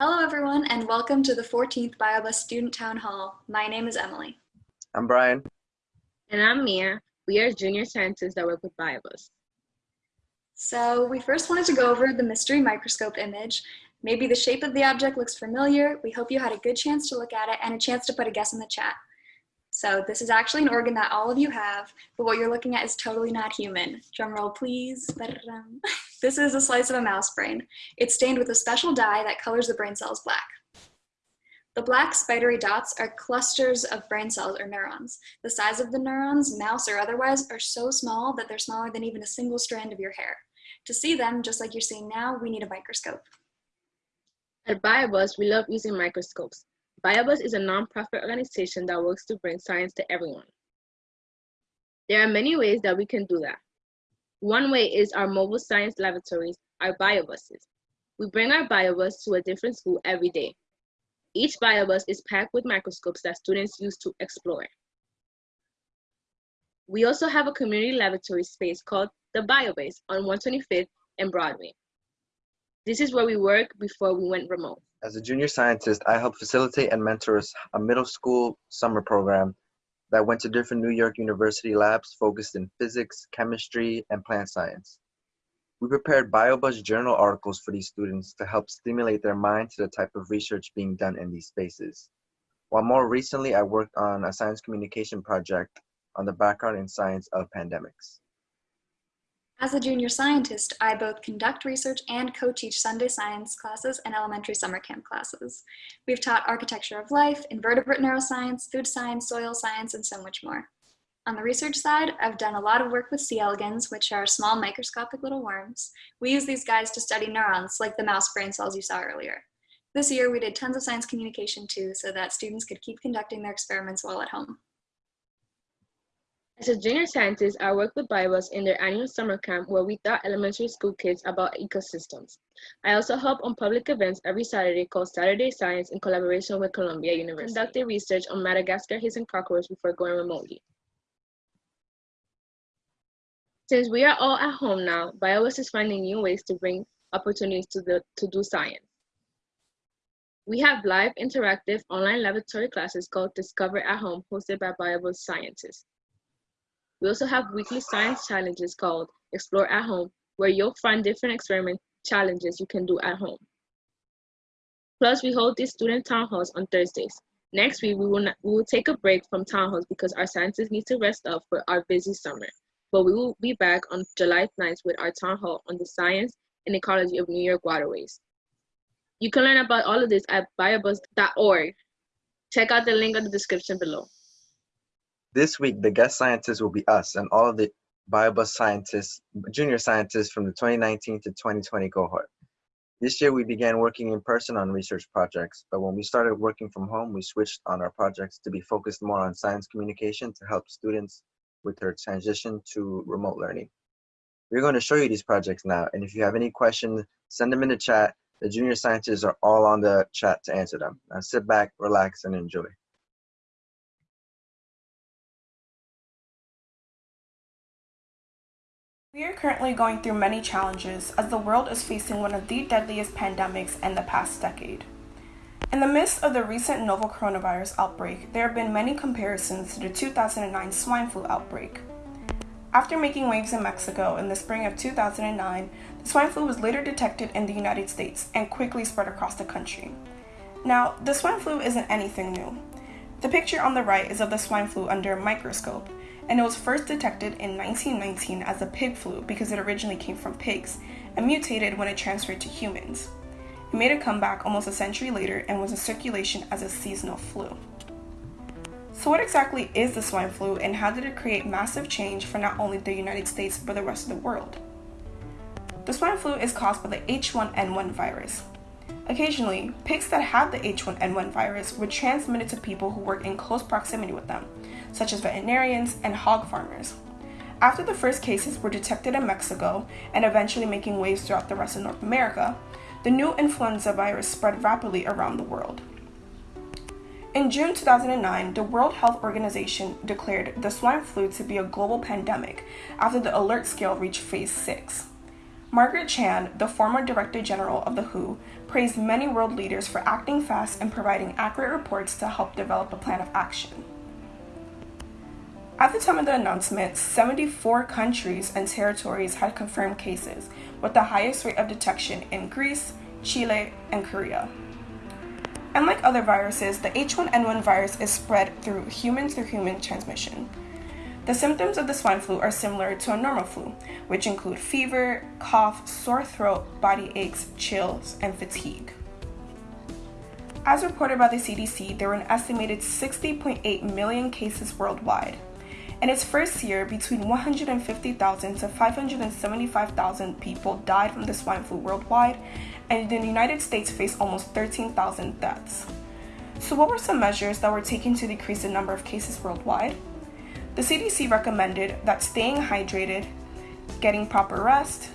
Hello everyone and welcome to the 14th BioBus Student Town Hall. My name is Emily. I'm Brian. And I'm Mia. We are junior scientists that work with BioBus. So we first wanted to go over the mystery microscope image. Maybe the shape of the object looks familiar. We hope you had a good chance to look at it and a chance to put a guess in the chat. So this is actually an organ that all of you have, but what you're looking at is totally not human. Drum roll, please. This is a slice of a mouse brain. It's stained with a special dye that colors the brain cells black. The black spidery dots are clusters of brain cells or neurons. The size of the neurons, mouse or otherwise, are so small that they're smaller than even a single strand of your hair. To see them, just like you're seeing now, we need a microscope. At BioBus, we love using microscopes. BioBus is a nonprofit organization that works to bring science to everyone. There are many ways that we can do that. One way is our mobile science laboratories, our biobuses. We bring our biobus to a different school every day. Each biobus is packed with microscopes that students use to explore. We also have a community laboratory space called the BioBase on 125th and Broadway. This is where we work before we went remote. As a junior scientist, I helped facilitate and mentor a middle school summer program that went to different New York University labs focused in physics, chemistry, and plant science. We prepared BioBus journal articles for these students to help stimulate their mind to the type of research being done in these spaces. While more recently, I worked on a science communication project on the background in science of pandemics. As a junior scientist, I both conduct research and co-teach Sunday science classes and elementary summer camp classes. We've taught architecture of life, invertebrate neuroscience, food science, soil science, and so much more. On the research side, I've done a lot of work with C. elegans, which are small microscopic little worms. We use these guys to study neurons, like the mouse brain cells you saw earlier. This year, we did tons of science communication too, so that students could keep conducting their experiments while at home. As a junior scientist, I worked with BioBus in their annual summer camp where we taught elementary school kids about ecosystems. I also help on public events every Saturday called Saturday Science in collaboration with Columbia University. Conducted research on Madagascar hissing cockroach before going remotely. Since we are all at home now, BioBus is finding new ways to bring opportunities to, the, to do science. We have live interactive online laboratory classes called Discover at Home hosted by BioBus scientists. We also have weekly science challenges called Explore at Home, where you'll find different experiment challenges you can do at home. Plus, we hold these student town halls on Thursdays. Next week, we will, not, we will take a break from town halls because our scientists need to rest up for our busy summer. But we will be back on July 9th with our town hall on the science and ecology of New York waterways. You can learn about all of this at biobus.org. Check out the link in the description below. This week, the guest scientists will be us and all of the BioBus scientists, junior scientists from the 2019 to 2020 cohort. This year, we began working in person on research projects, but when we started working from home, we switched on our projects to be focused more on science communication to help students with their transition to remote learning. We're going to show you these projects now, and if you have any questions, send them in the chat. The junior scientists are all on the chat to answer them. Now sit back, relax, and enjoy. We are currently going through many challenges as the world is facing one of the deadliest pandemics in the past decade. In the midst of the recent novel coronavirus outbreak, there have been many comparisons to the 2009 swine flu outbreak. After making waves in Mexico in the spring of 2009, the swine flu was later detected in the United States and quickly spread across the country. Now, the swine flu isn't anything new. The picture on the right is of the swine flu under a microscope, and it was first detected in 1919 as a pig flu because it originally came from pigs and mutated when it transferred to humans. It made a comeback almost a century later and was in circulation as a seasonal flu. So what exactly is the swine flu and how did it create massive change for not only the United States but the rest of the world? The swine flu is caused by the H1N1 virus. Occasionally, pigs that have the H1N1 virus were transmitted to people who work in close proximity with them, such as veterinarians and hog farmers. After the first cases were detected in Mexico and eventually making waves throughout the rest of North America, the new influenza virus spread rapidly around the world. In June 2009, the World Health Organization declared the swine flu to be a global pandemic after the alert scale reached phase 6. Margaret Chan, the former Director General of the WHO, praised many world leaders for acting fast and providing accurate reports to help develop a plan of action. At the time of the announcement, 74 countries and territories had confirmed cases, with the highest rate of detection in Greece, Chile, and Korea. Unlike other viruses, the H1N1 virus is spread through human to human transmission. The symptoms of the swine flu are similar to a normal flu, which include fever, cough, sore throat, body aches, chills, and fatigue. As reported by the CDC, there were an estimated 60.8 million cases worldwide. In its first year, between 150,000 to 575,000 people died from the swine flu worldwide, and the United States faced almost 13,000 deaths. So, what were some measures that were taken to decrease the number of cases worldwide? The CDC recommended that staying hydrated, getting proper rest,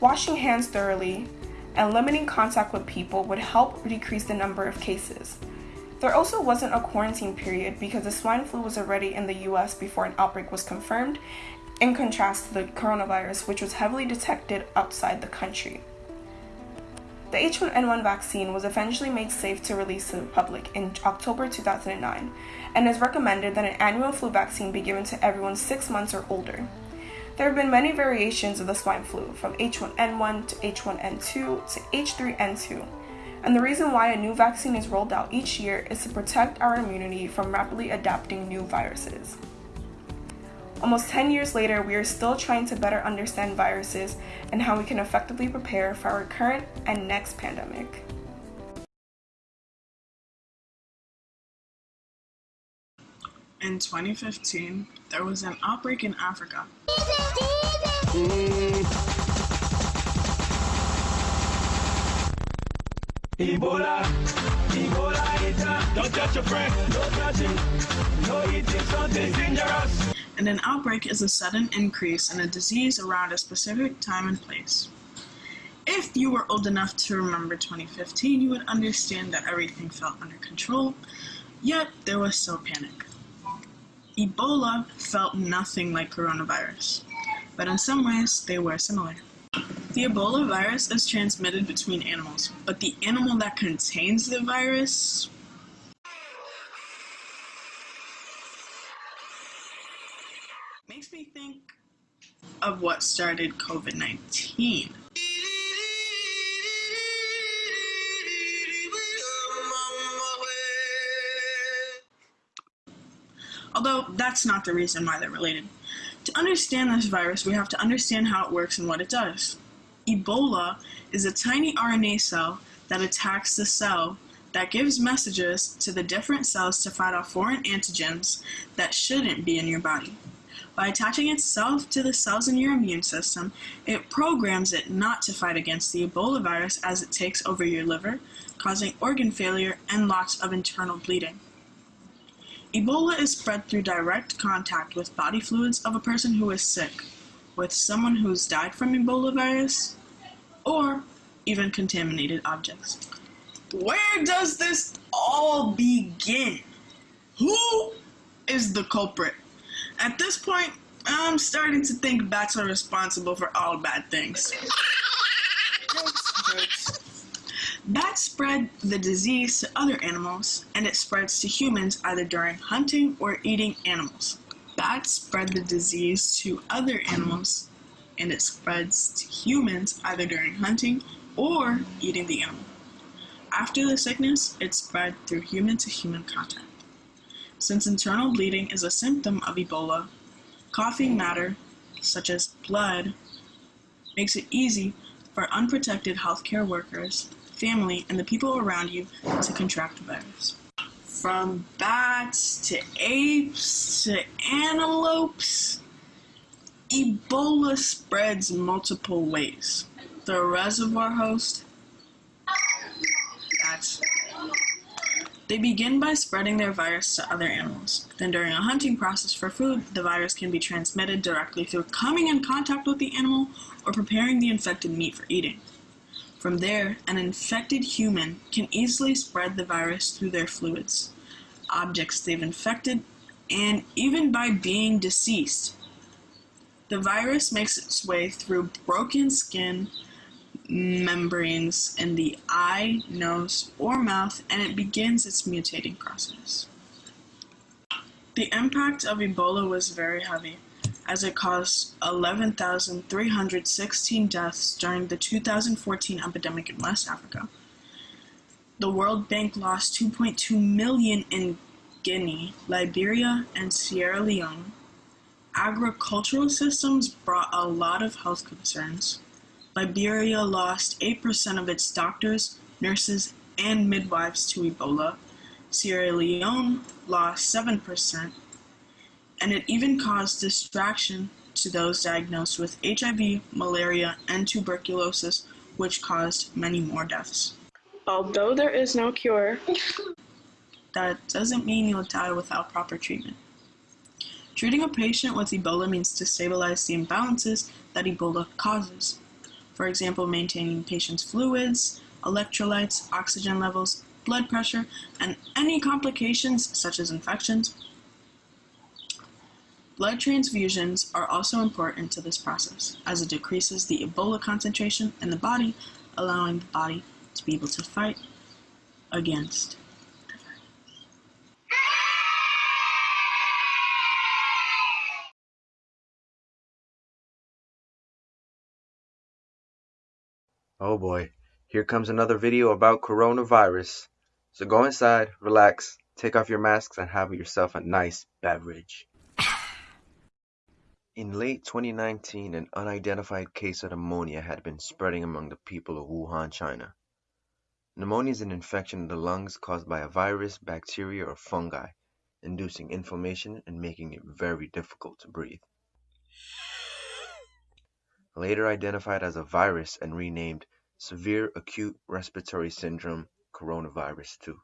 washing hands thoroughly, and limiting contact with people would help decrease the number of cases. There also wasn't a quarantine period because the swine flu was already in the US before an outbreak was confirmed, in contrast to the coronavirus, which was heavily detected outside the country. The H1N1 vaccine was eventually made safe to release to the public in October 2009 and is recommended that an annual flu vaccine be given to everyone 6 months or older. There have been many variations of the swine flu, from H1N1 to H1N2 to H3N2, and the reason why a new vaccine is rolled out each year is to protect our immunity from rapidly adapting new viruses. Almost 10 years later, we are still trying to better understand viruses and how we can effectively prepare for our current and next pandemic. In 2015, there was an outbreak in Africa. Ebola, Ebola, don't touch your friend, no touching, no eating something dangerous. And an outbreak is a sudden increase in a disease around a specific time and place. If you were old enough to remember 2015, you would understand that everything felt under control, yet there was still panic. Ebola felt nothing like coronavirus, but in some ways they were similar. The Ebola virus is transmitted between animals, but the animal that contains the virus makes me think of what started COVID 19. Although that's not the reason why they're related. To understand this virus, we have to understand how it works and what it does. Ebola is a tiny RNA cell that attacks the cell that gives messages to the different cells to fight off foreign antigens that shouldn't be in your body. By attaching itself to the cells in your immune system, it programs it not to fight against the Ebola virus as it takes over your liver, causing organ failure and lots of internal bleeding. Ebola is spread through direct contact with body fluids of a person who is sick, with someone who's died from Ebola virus, or even contaminated objects. Where does this all begin? Who is the culprit? At this point, I'm starting to think bats are responsible for all bad things. Jokes, jokes. Bats spread the disease to other animals, and it spreads to humans either during hunting or eating animals. Bats spread the disease to other animals, and it spreads to humans either during hunting or eating the animal. After the sickness, it spread through human to human contact. Since internal bleeding is a symptom of Ebola, coughing matter, such as blood, makes it easy for unprotected healthcare workers, family, and the people around you to contract the virus. From bats to apes to antelopes, Ebola spreads multiple ways. The reservoir host, bats, they begin by spreading their virus to other animals. Then during a hunting process for food, the virus can be transmitted directly through coming in contact with the animal or preparing the infected meat for eating. From there, an infected human can easily spread the virus through their fluids, objects they've infected, and even by being deceased. The virus makes its way through broken skin membranes in the eye, nose, or mouth, and it begins its mutating process. The impact of Ebola was very heavy, as it caused 11,316 deaths during the 2014 epidemic in West Africa. The World Bank lost 2.2 million in Guinea, Liberia, and Sierra Leone. Agricultural systems brought a lot of health concerns. Liberia lost 8% of its doctors, nurses, and midwives to Ebola. Sierra Leone lost 7%, and it even caused distraction to those diagnosed with HIV, malaria, and tuberculosis, which caused many more deaths. Although there is no cure, that doesn't mean you'll die without proper treatment. Treating a patient with Ebola means to stabilize the imbalances that Ebola causes. For example, maintaining patient's fluids, electrolytes, oxygen levels, blood pressure, and any complications such as infections. Blood transfusions are also important to this process as it decreases the Ebola concentration in the body, allowing the body to be able to fight against Oh boy, here comes another video about coronavirus. So go inside, relax, take off your masks, and have yourself a nice beverage. In late 2019, an unidentified case of pneumonia had been spreading among the people of Wuhan, China. Pneumonia is an infection of the lungs caused by a virus, bacteria, or fungi, inducing inflammation and making it very difficult to breathe. Later identified as a virus and renamed Severe Acute Respiratory Syndrome Coronavirus 2.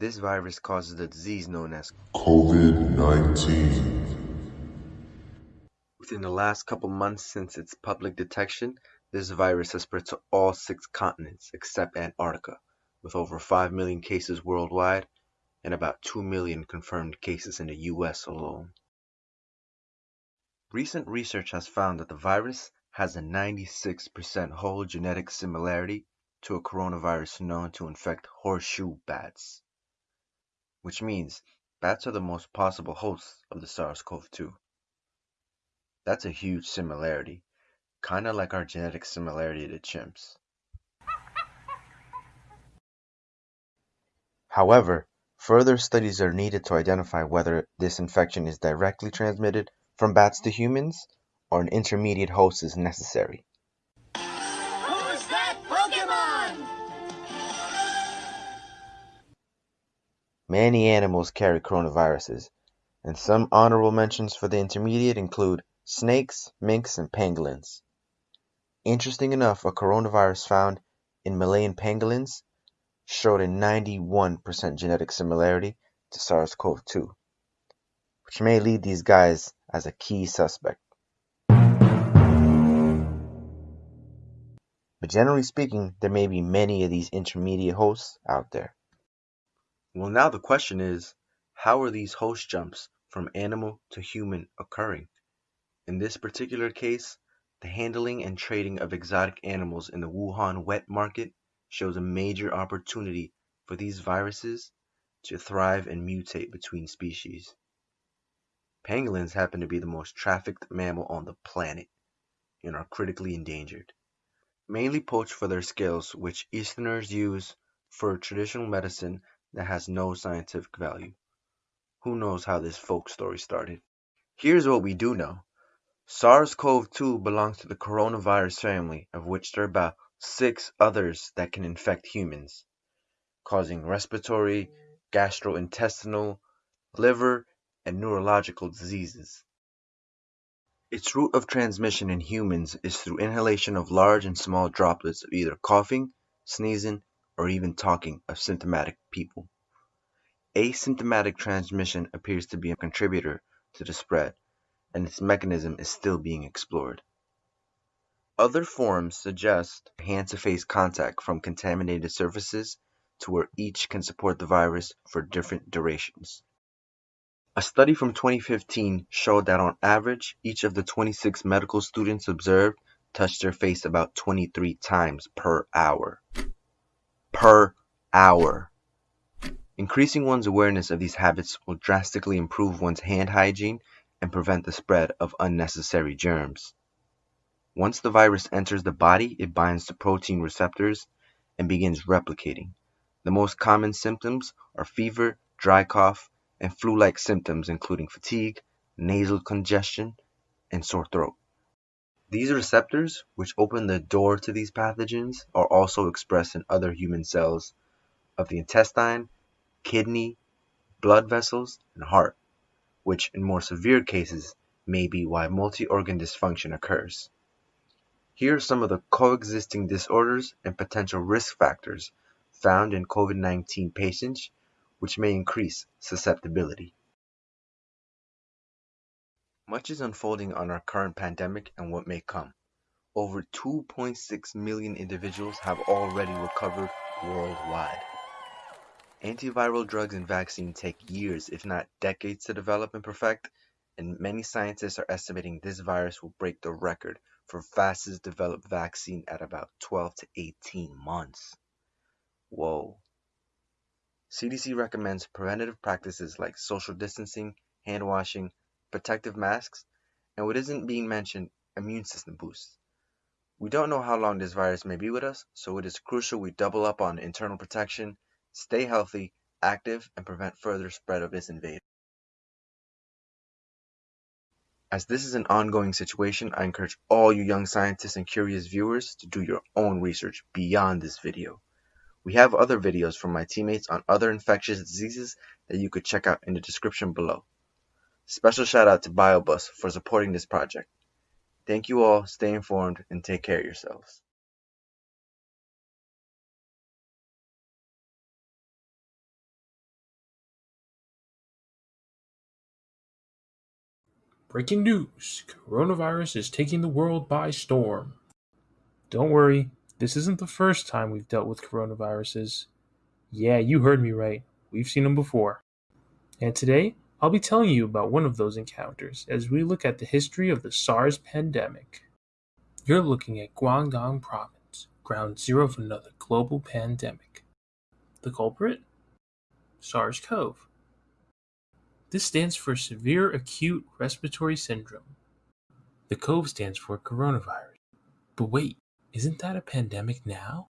This virus causes the disease known as COVID-19. Within the last couple months since its public detection, this virus has spread to all six continents except Antarctica, with over 5 million cases worldwide and about 2 million confirmed cases in the US alone. Recent research has found that the virus has a 96% whole genetic similarity to a coronavirus known to infect horseshoe bats, which means bats are the most possible hosts of the SARS-CoV-2. That's a huge similarity, kinda like our genetic similarity to chimps. However, further studies are needed to identify whether this infection is directly transmitted from bats to humans or an intermediate host is necessary. Who's that Pokemon? Many animals carry coronaviruses, and some honorable mentions for the intermediate include snakes, minks, and pangolins. Interesting enough, a coronavirus found in Malayan pangolins showed a 91% genetic similarity to SARS-CoV-2, which may lead these guys as a key suspect. But generally speaking, there may be many of these intermediate hosts out there. Well, now the question is, how are these host jumps from animal to human occurring? In this particular case, the handling and trading of exotic animals in the Wuhan wet market shows a major opportunity for these viruses to thrive and mutate between species. Pangolins happen to be the most trafficked mammal on the planet and are critically endangered. Mainly poached for their scales, which Easterners use for traditional medicine that has no scientific value. Who knows how this folk story started? Here's what we do know. SARS-CoV-2 belongs to the coronavirus family, of which there are about six others that can infect humans, causing respiratory, gastrointestinal, liver, and neurological diseases. Its route of transmission in humans is through inhalation of large and small droplets of either coughing, sneezing, or even talking of symptomatic people. Asymptomatic transmission appears to be a contributor to the spread, and its mechanism is still being explored. Other forms suggest hand-to-face contact from contaminated surfaces to where each can support the virus for different durations. A study from 2015 showed that on average, each of the 26 medical students observed touched their face about 23 times per hour. Per hour. Increasing one's awareness of these habits will drastically improve one's hand hygiene and prevent the spread of unnecessary germs. Once the virus enters the body, it binds to protein receptors and begins replicating. The most common symptoms are fever, dry cough, and flu-like symptoms including fatigue, nasal congestion, and sore throat. These receptors, which open the door to these pathogens, are also expressed in other human cells of the intestine, kidney, blood vessels, and heart, which in more severe cases may be why multi-organ dysfunction occurs. Here are some of the coexisting disorders and potential risk factors found in COVID-19 patients which may increase susceptibility. Much is unfolding on our current pandemic and what may come. Over 2.6 million individuals have already recovered worldwide. Antiviral drugs and vaccines take years, if not decades, to develop and perfect, and many scientists are estimating this virus will break the record for fastest developed vaccine at about 12 to 18 months. Whoa. CDC recommends preventative practices like social distancing, hand washing, protective masks, and what isn't being mentioned, immune system boosts. We don't know how long this virus may be with us, so it is crucial we double up on internal protection, stay healthy, active, and prevent further spread of this invader. As this is an ongoing situation, I encourage all you young scientists and curious viewers to do your own research beyond this video. We have other videos from my teammates on other infectious diseases that you could check out in the description below. Special shout out to BioBus for supporting this project. Thank you all, stay informed, and take care of yourselves. Breaking news Coronavirus is taking the world by storm. Don't worry, this isn't the first time we've dealt with coronaviruses. Yeah, you heard me right. We've seen them before. And today, I'll be telling you about one of those encounters as we look at the history of the SARS pandemic. You're looking at Guangdong Province, ground zero of another global pandemic. The culprit? SARS CoV. This stands for Severe Acute Respiratory Syndrome. The CoV stands for coronavirus. But wait, isn't that a pandemic now?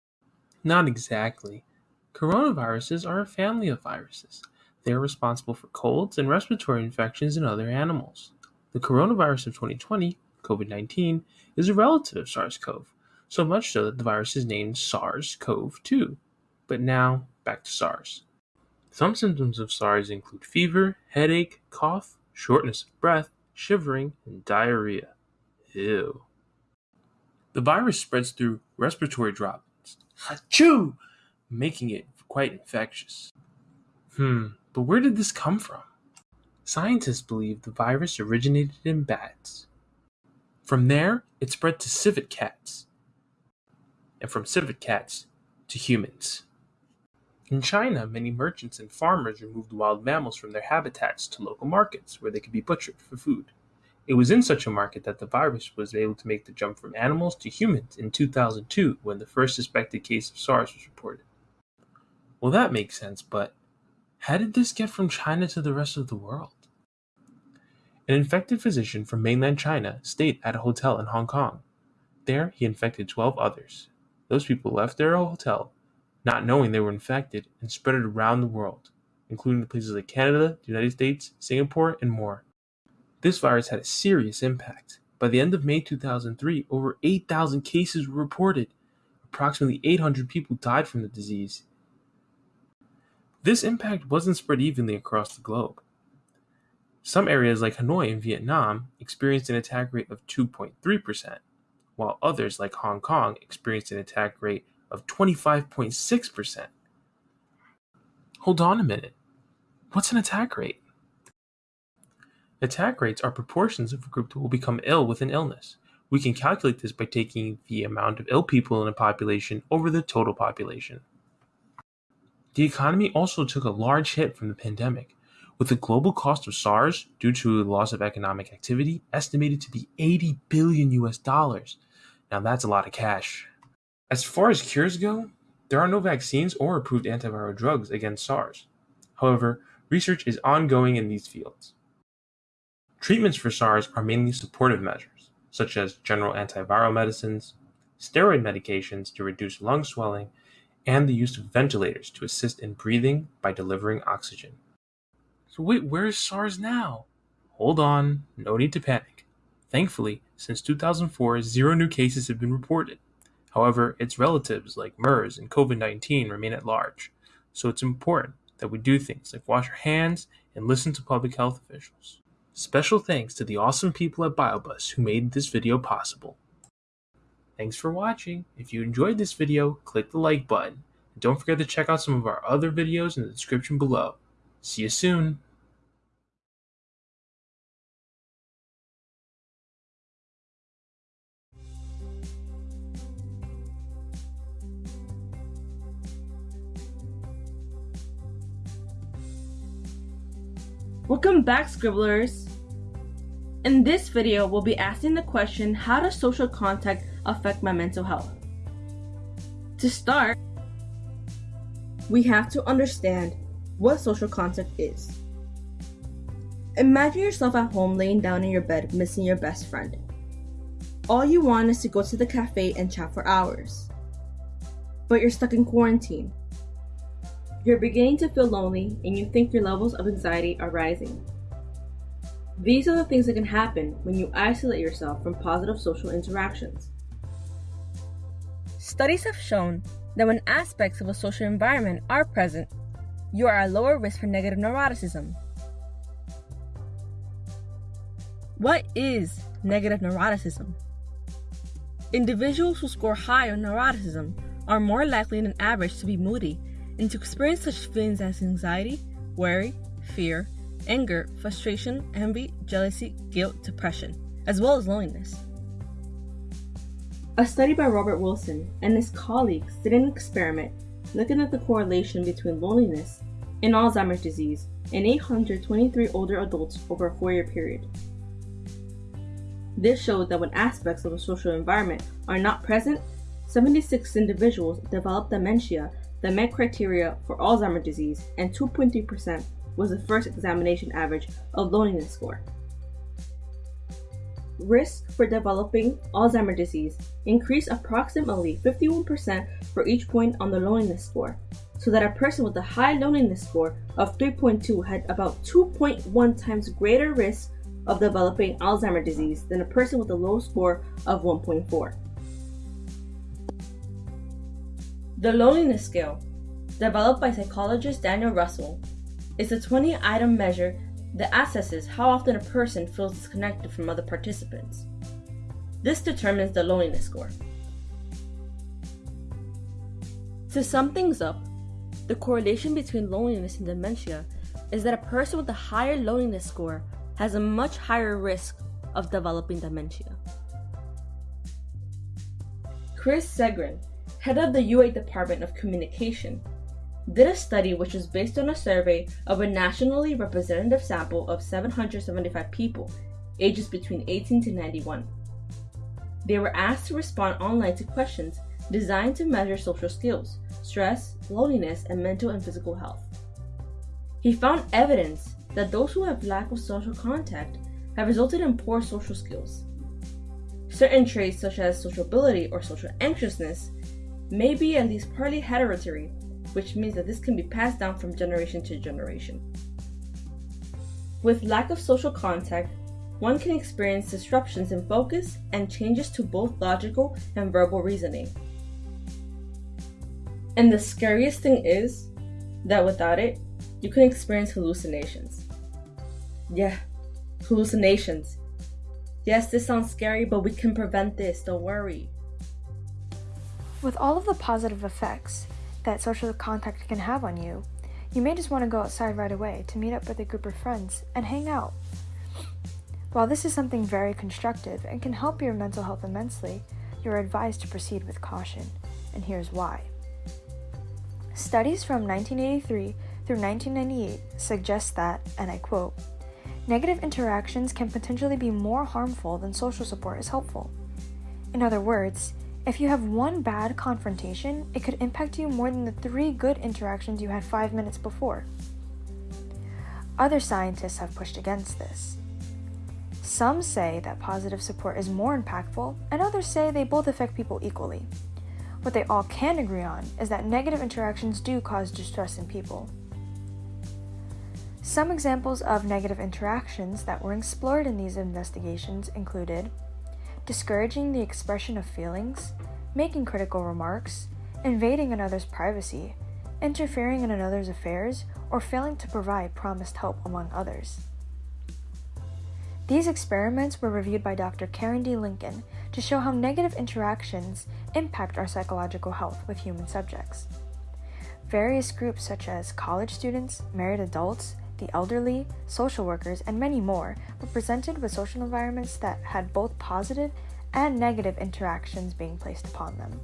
Not exactly. Coronaviruses are a family of viruses. They are responsible for colds and respiratory infections in other animals. The coronavirus of 2020, COVID 19, is a relative of SARS CoV, so much so that the virus is named SARS CoV 2. But now, back to SARS. Some symptoms of SARS include fever, headache, cough, shortness of breath, shivering, and diarrhea. Ew. The virus spreads through respiratory droplets, Achoo! making it quite infectious. Hmm, but where did this come from? Scientists believe the virus originated in bats. From there, it spread to civet cats, and from civet cats to humans. In China, many merchants and farmers removed wild mammals from their habitats to local markets where they could be butchered for food. It was in such a market that the virus was able to make the jump from animals to humans in 2002 when the first suspected case of SARS was reported. Well, that makes sense, but how did this get from China to the rest of the world? An infected physician from mainland China stayed at a hotel in Hong Kong. There, he infected 12 others. Those people left their hotel not knowing they were infected, and spread it around the world, including places like Canada, the United States, Singapore, and more. This virus had a serious impact. By the end of May 2003, over 8,000 cases were reported. Approximately 800 people died from the disease. This impact wasn't spread evenly across the globe. Some areas like Hanoi in Vietnam experienced an attack rate of 2.3%, while others like Hong Kong experienced an attack rate of 25.6%. Hold on a minute. What's an attack rate? Attack rates are proportions of a group that will become ill with an illness. We can calculate this by taking the amount of ill people in a population over the total population. The economy also took a large hit from the pandemic. with the global cost of SARS due to the loss of economic activity estimated to be 80 billion US dollars. Now that's a lot of cash. As far as cures go, there are no vaccines or approved antiviral drugs against SARS. However, research is ongoing in these fields. Treatments for SARS are mainly supportive measures, such as general antiviral medicines, steroid medications to reduce lung swelling, and the use of ventilators to assist in breathing by delivering oxygen. So wait, where's SARS now? Hold on, no need to panic. Thankfully, since 2004, zero new cases have been reported. However, its relatives like MERS and COVID 19 remain at large, so it's important that we do things like wash our hands and listen to public health officials. Special thanks to the awesome people at BioBus who made this video possible. Thanks for watching. If you enjoyed this video, click the like button. And don't forget to check out some of our other videos in the description below. See you soon. Welcome back, Scribblers! In this video, we'll be asking the question, how does social contact affect my mental health? To start, we have to understand what social contact is. Imagine yourself at home laying down in your bed missing your best friend. All you want is to go to the cafe and chat for hours. But you're stuck in quarantine. You're beginning to feel lonely and you think your levels of anxiety are rising. These are the things that can happen when you isolate yourself from positive social interactions. Studies have shown that when aspects of a social environment are present, you are at lower risk for negative neuroticism. What is negative neuroticism? Individuals who score high on neuroticism are more likely than average to be moody and to experience such feelings as anxiety, worry, fear, anger, frustration, envy, jealousy, guilt, depression, as well as loneliness. A study by Robert Wilson and his colleagues did an experiment looking at the correlation between loneliness and Alzheimer's disease in 823 older adults over a four year period. This showed that when aspects of a social environment are not present, 76 individuals developed dementia that met criteria for Alzheimer's disease, and 2.3% was the first examination average of loneliness score. Risk for developing Alzheimer's disease increased approximately 51% for each point on the loneliness score, so that a person with a high loneliness score of 3.2 had about 2.1 times greater risk of developing Alzheimer's disease than a person with a low score of 1.4. The loneliness scale, developed by psychologist Daniel Russell, is a 20 item measure that assesses how often a person feels disconnected from other participants. This determines the loneliness score. To sum things up, the correlation between loneliness and dementia is that a person with a higher loneliness score has a much higher risk of developing dementia. Chris Segrin, head of the UA Department of Communication, did a study which was based on a survey of a nationally representative sample of 775 people ages between 18 to 91. They were asked to respond online to questions designed to measure social skills, stress, loneliness, and mental and physical health. He found evidence that those who have lack of social contact have resulted in poor social skills. Certain traits such as sociability or social anxiousness may be at least partly hereditary which means that this can be passed down from generation to generation. With lack of social contact, one can experience disruptions in focus and changes to both logical and verbal reasoning. And the scariest thing is that without it, you can experience hallucinations. Yeah, hallucinations. Yes, this sounds scary, but we can prevent this, don't worry. With all of the positive effects, that social contact can have on you, you may just want to go outside right away to meet up with a group of friends and hang out. While this is something very constructive and can help your mental health immensely, you're advised to proceed with caution, and here's why. Studies from 1983 through 1998 suggest that, and I quote, negative interactions can potentially be more harmful than social support is helpful. In other words, if you have one bad confrontation, it could impact you more than the three good interactions you had five minutes before. Other scientists have pushed against this. Some say that positive support is more impactful, and others say they both affect people equally. What they all can agree on is that negative interactions do cause distress in people. Some examples of negative interactions that were explored in these investigations included discouraging the expression of feelings, making critical remarks, invading another's privacy, interfering in another's affairs, or failing to provide promised help, among others. These experiments were reviewed by Dr. Karen D. Lincoln to show how negative interactions impact our psychological health with human subjects. Various groups such as college students, married adults, the elderly, social workers, and many more were presented with social environments that had both positive and negative interactions being placed upon them.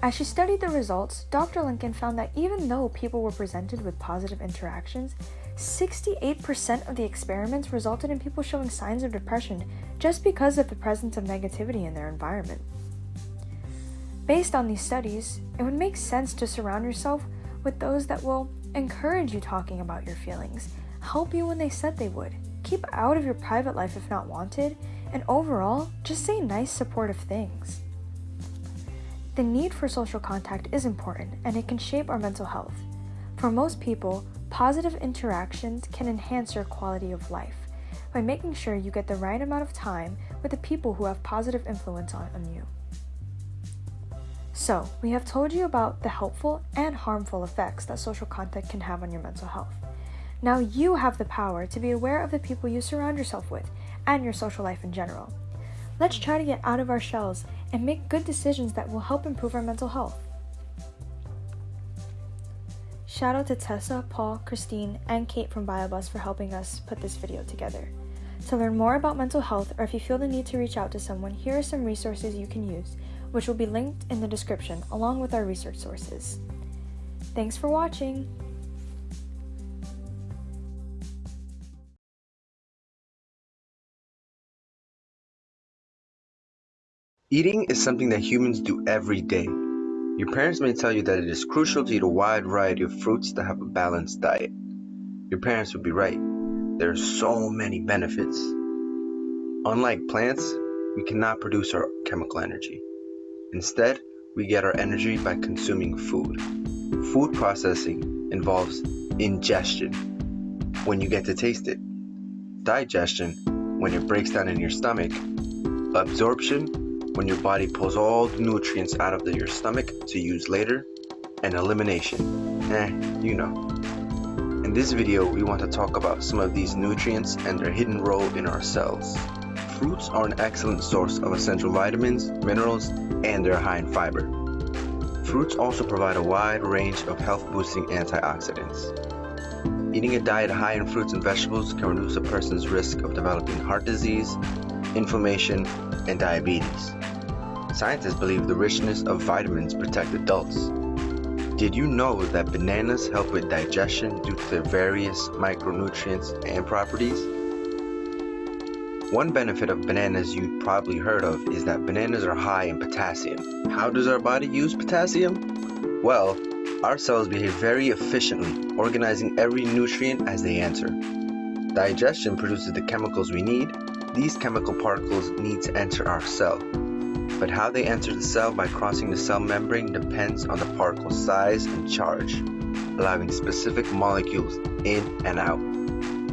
As she studied the results, Dr. Lincoln found that even though people were presented with positive interactions, 68% of the experiments resulted in people showing signs of depression just because of the presence of negativity in their environment. Based on these studies, it would make sense to surround yourself with those that will encourage you talking about your feelings, help you when they said they would, keep out of your private life if not wanted, and overall, just say nice, supportive things. The need for social contact is important and it can shape our mental health. For most people, positive interactions can enhance your quality of life by making sure you get the right amount of time with the people who have positive influence on, you. So, we have told you about the helpful and harmful effects that social contact can have on your mental health. Now you have the power to be aware of the people you surround yourself with and your social life in general. Let's try to get out of our shells and make good decisions that will help improve our mental health. Shout out to Tessa, Paul, Christine, and Kate from BioBus for helping us put this video together. To learn more about mental health or if you feel the need to reach out to someone, here are some resources you can use which will be linked in the description along with our research sources. Thanks for watching! Eating is something that humans do every day. Your parents may tell you that it is crucial to eat a wide variety of fruits to have a balanced diet. Your parents would be right. There are so many benefits. Unlike plants, we cannot produce our chemical energy. Instead, we get our energy by consuming food. Food processing involves ingestion, when you get to taste it, digestion, when it breaks down in your stomach, absorption, when your body pulls all the nutrients out of the, your stomach to use later, and elimination. Eh, you know. In this video, we want to talk about some of these nutrients and their hidden role in our cells. Fruits are an excellent source of essential vitamins, minerals, and they're high in fiber. Fruits also provide a wide range of health-boosting antioxidants. Eating a diet high in fruits and vegetables can reduce a person's risk of developing heart disease, inflammation, and diabetes. Scientists believe the richness of vitamins protect adults. Did you know that bananas help with digestion due to their various micronutrients and properties? One benefit of bananas you've probably heard of is that bananas are high in potassium. How does our body use potassium? Well, our cells behave very efficiently, organizing every nutrient as they enter. Digestion produces the chemicals we need. These chemical particles need to enter our cell. But how they enter the cell by crossing the cell membrane depends on the particle size and charge, allowing specific molecules in and out.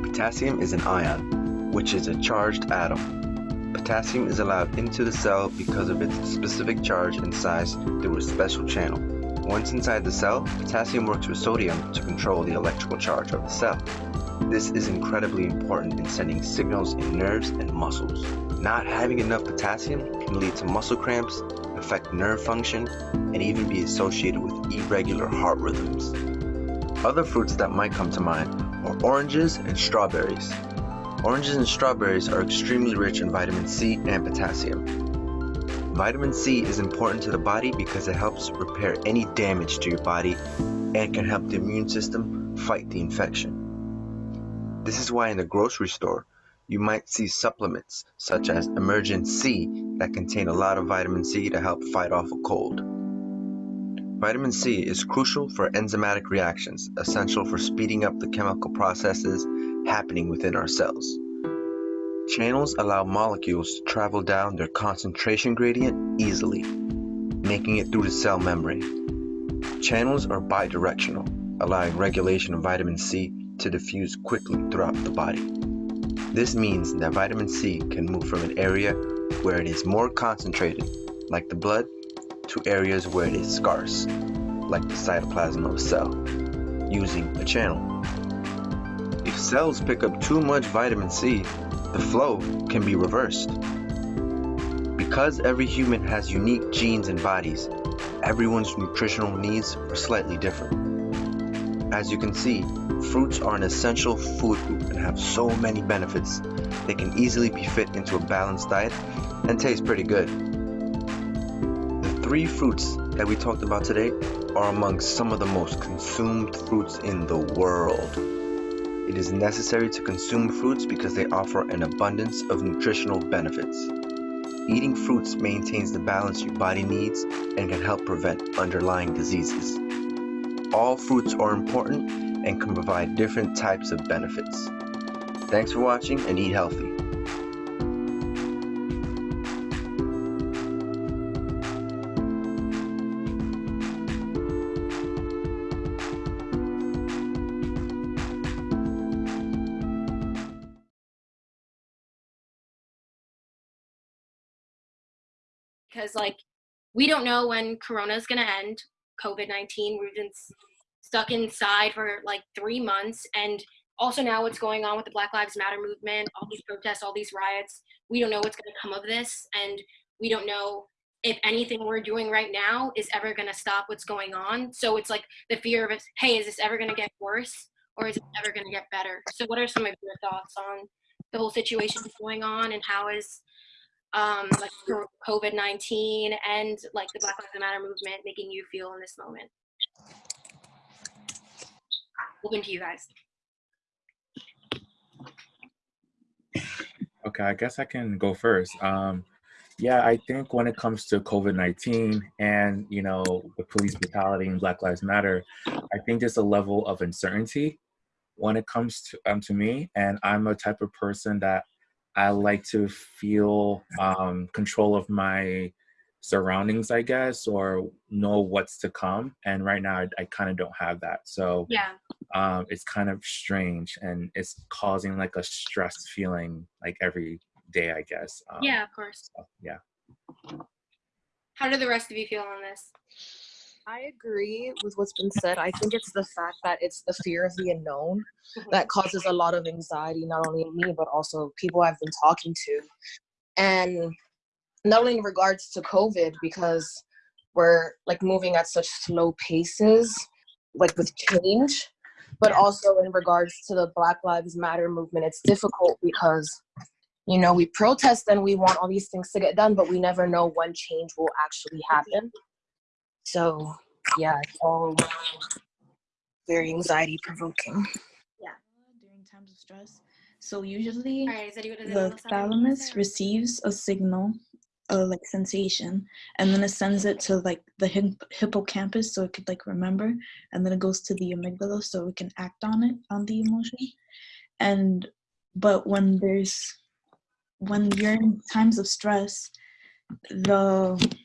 Potassium is an ion, which is a charged atom. Potassium is allowed into the cell because of its specific charge and size through a special channel. Once inside the cell, potassium works with sodium to control the electrical charge of the cell. This is incredibly important in sending signals in nerves and muscles. Not having enough potassium can lead to muscle cramps, affect nerve function, and even be associated with irregular heart rhythms. Other fruits that might come to mind are oranges and strawberries. Oranges and strawberries are extremely rich in vitamin C and potassium. Vitamin C is important to the body because it helps repair any damage to your body and can help the immune system fight the infection. This is why in the grocery store, you might see supplements such as Emergen-C that contain a lot of vitamin C to help fight off a cold. Vitamin C is crucial for enzymatic reactions, essential for speeding up the chemical processes happening within our cells. Channels allow molecules to travel down their concentration gradient easily, making it through the cell membrane. Channels are bidirectional, allowing regulation of vitamin C to diffuse quickly throughout the body. This means that vitamin C can move from an area where it is more concentrated, like the blood, to areas where it is scarce, like the cytoplasm of a cell, using a channel. Cells pick up too much vitamin C, the flow can be reversed. Because every human has unique genes and bodies, everyone's nutritional needs are slightly different. As you can see, fruits are an essential food group and have so many benefits. They can easily be fit into a balanced diet and taste pretty good. The three fruits that we talked about today are among some of the most consumed fruits in the world. It is necessary to consume fruits because they offer an abundance of nutritional benefits. Eating fruits maintains the balance your body needs and can help prevent underlying diseases. All fruits are important and can provide different types of benefits. Thanks for watching and eat healthy. Because like we don't know when corona is going to end covid-19 we've been stuck inside for like three months and also now what's going on with the black lives matter movement all these protests all these riots we don't know what's going to come of this and we don't know if anything we're doing right now is ever going to stop what's going on. So it's like the fear of hey is this ever going to get worse or is it ever going to get better? So what are some of your thoughts on the whole situation going on and how is um, like COVID 19 and like the Black Lives Matter movement making you feel in this moment? Open to you guys. Okay, I guess I can go first. Um, yeah, I think when it comes to COVID-19 and, you know, the police brutality and Black Lives Matter, I think there's a level of uncertainty when it comes to, um, to me. And I'm a type of person that I like to feel um, control of my surroundings, I guess, or know what's to come. And right now, I, I kind of don't have that. So Yeah. um, it's kind of strange and it's causing like a stress feeling like every day, I guess. Um, yeah, of course. so, yeah. How do the rest of you feel on this? I agree with what's been said. I think it's the fact that it's the fear of the unknown mm-hmm. that causes a lot of anxiety, not only in me, but also people I've been talking to. And not only in regards to COVID, because we're like moving at such slow paces, like with change, but also in regards to the Black Lives Matter movement, it's difficult because, you know, we protest and we want all these things to get done, but we never know when change will actually mm-hmm. happen. So yeah, it's all very anxiety provoking. Yeah. During times of stress. So usually Alright, is the anyone else have anything to thalamus receives a signal, a like sensation, and then it sends it to like the hip- hippocampus so it could like remember, and then it goes to the amygdala so it can act on it on the emotion. And but when there's when you're in times of stress, the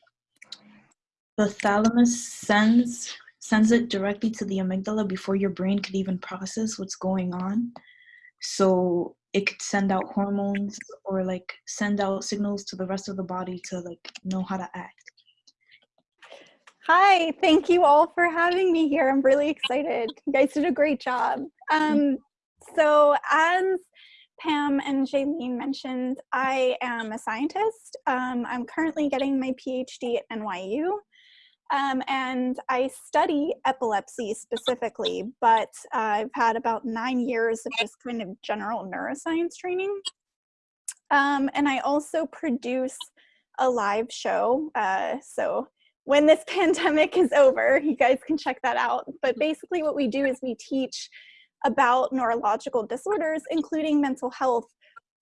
the thalamus sends sends it directly to the amygdala before your brain could even process what's going on so it could send out hormones or like send out signals to the rest of the body to like know how to act Hi, thank you all for having me here. I'm really excited. You guys did a great job. Um, so, as Pam and Jaylene mentioned, I am a scientist. Um, I'm currently getting my PhD at NYU. Um, and I study epilepsy specifically, but I've had about nine years of just kind of general neuroscience training. Um, and I also produce a live show. Uh, so when this pandemic is over, you guys can check that out. But basically, what we do is we teach about neurological disorders, including mental health,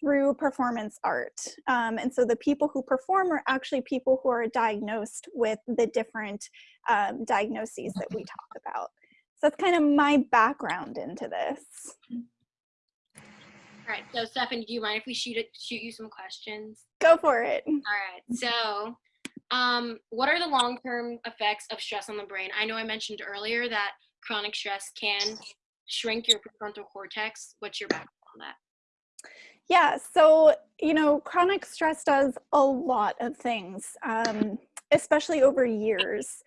through performance art. Um, and so the people who perform are actually people who are diagnosed with the different um, diagnoses that we talk about. So that's kind of my background into this. All right, so Stephanie, do you mind if we shoot it, shoot you some questions? Go for it. All right, so um, what are the long-term effects of stress on the brain? I know I mentioned earlier that chronic stress can shrink your prefrontal cortex. What's your background on that? Yeah, so, you know, chronic stress does a lot of things, um, especially over years.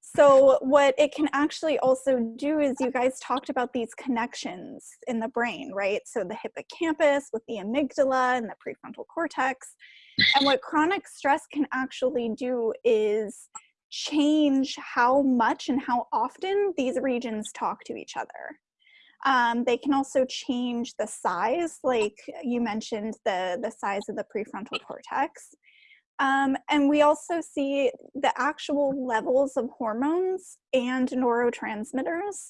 So, what it can actually also do is you guys talked about these connections in the brain, right? So, the hippocampus with the amygdala and the prefrontal cortex. And what chronic stress can actually do is change how much and how often these regions talk to each other. Um, they can also change the size, like you mentioned, the, the size of the prefrontal cortex. Um, and we also see the actual levels of hormones and neurotransmitters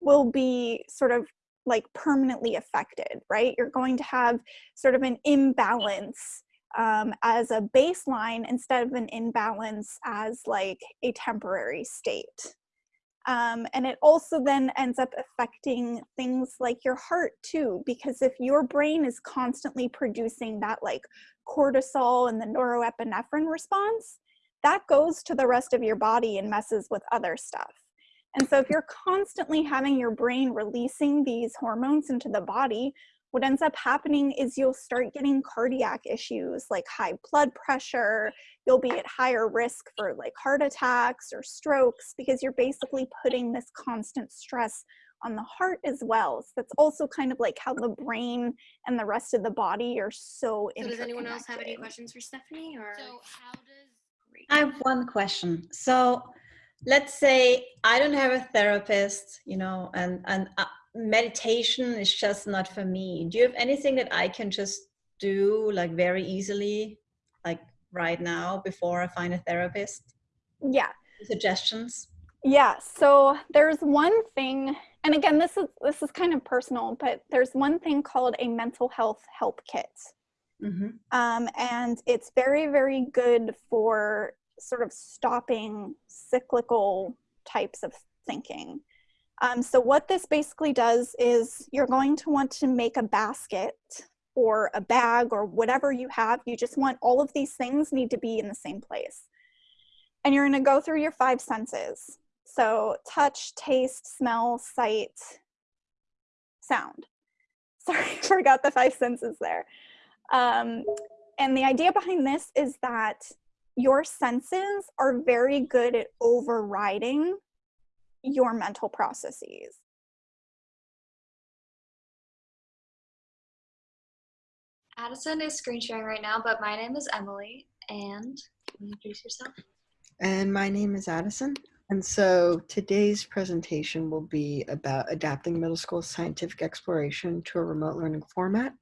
will be sort of like permanently affected, right? You're going to have sort of an imbalance um, as a baseline instead of an imbalance as like a temporary state. Um, and it also then ends up affecting things like your heart too, because if your brain is constantly producing that like cortisol and the norepinephrine response, that goes to the rest of your body and messes with other stuff. And so if you're constantly having your brain releasing these hormones into the body, what ends up happening is you'll start getting cardiac issues like high blood pressure. You'll be at higher risk for like heart attacks or strokes because you're basically putting this constant stress on the heart as well. So that's also kind of like how the brain and the rest of the body are so So does anyone else have any questions for Stephanie or? So how does? I have one question. So let's say I don't have a therapist, you know, and, and uh, meditation is just not for me. Do you have anything that I can just do like very easily, like right now before I find a therapist? Yeah. Suggestions? Yeah, so there's one thing, and again, this is this is kind of personal, but there's one thing called a mental health help kit. Mm-hmm. Um, and it's very, very good for sort of stopping cyclical types of thinking. Um, so what this basically does is you're going to want to make a basket or a bag or whatever you have. You just want all of these things need to be in the same place. And you're gonna go through your five senses. So touch, taste, smell, sight, sound. Sorry, I forgot the five senses there. Um, and the idea behind this is that your senses are very good at overriding your mental processes. Addison is screen sharing right now, but my name is Emily, and introduce yourself. And my name is Addison. And so today's presentation will be about adapting middle school scientific exploration to a remote learning format.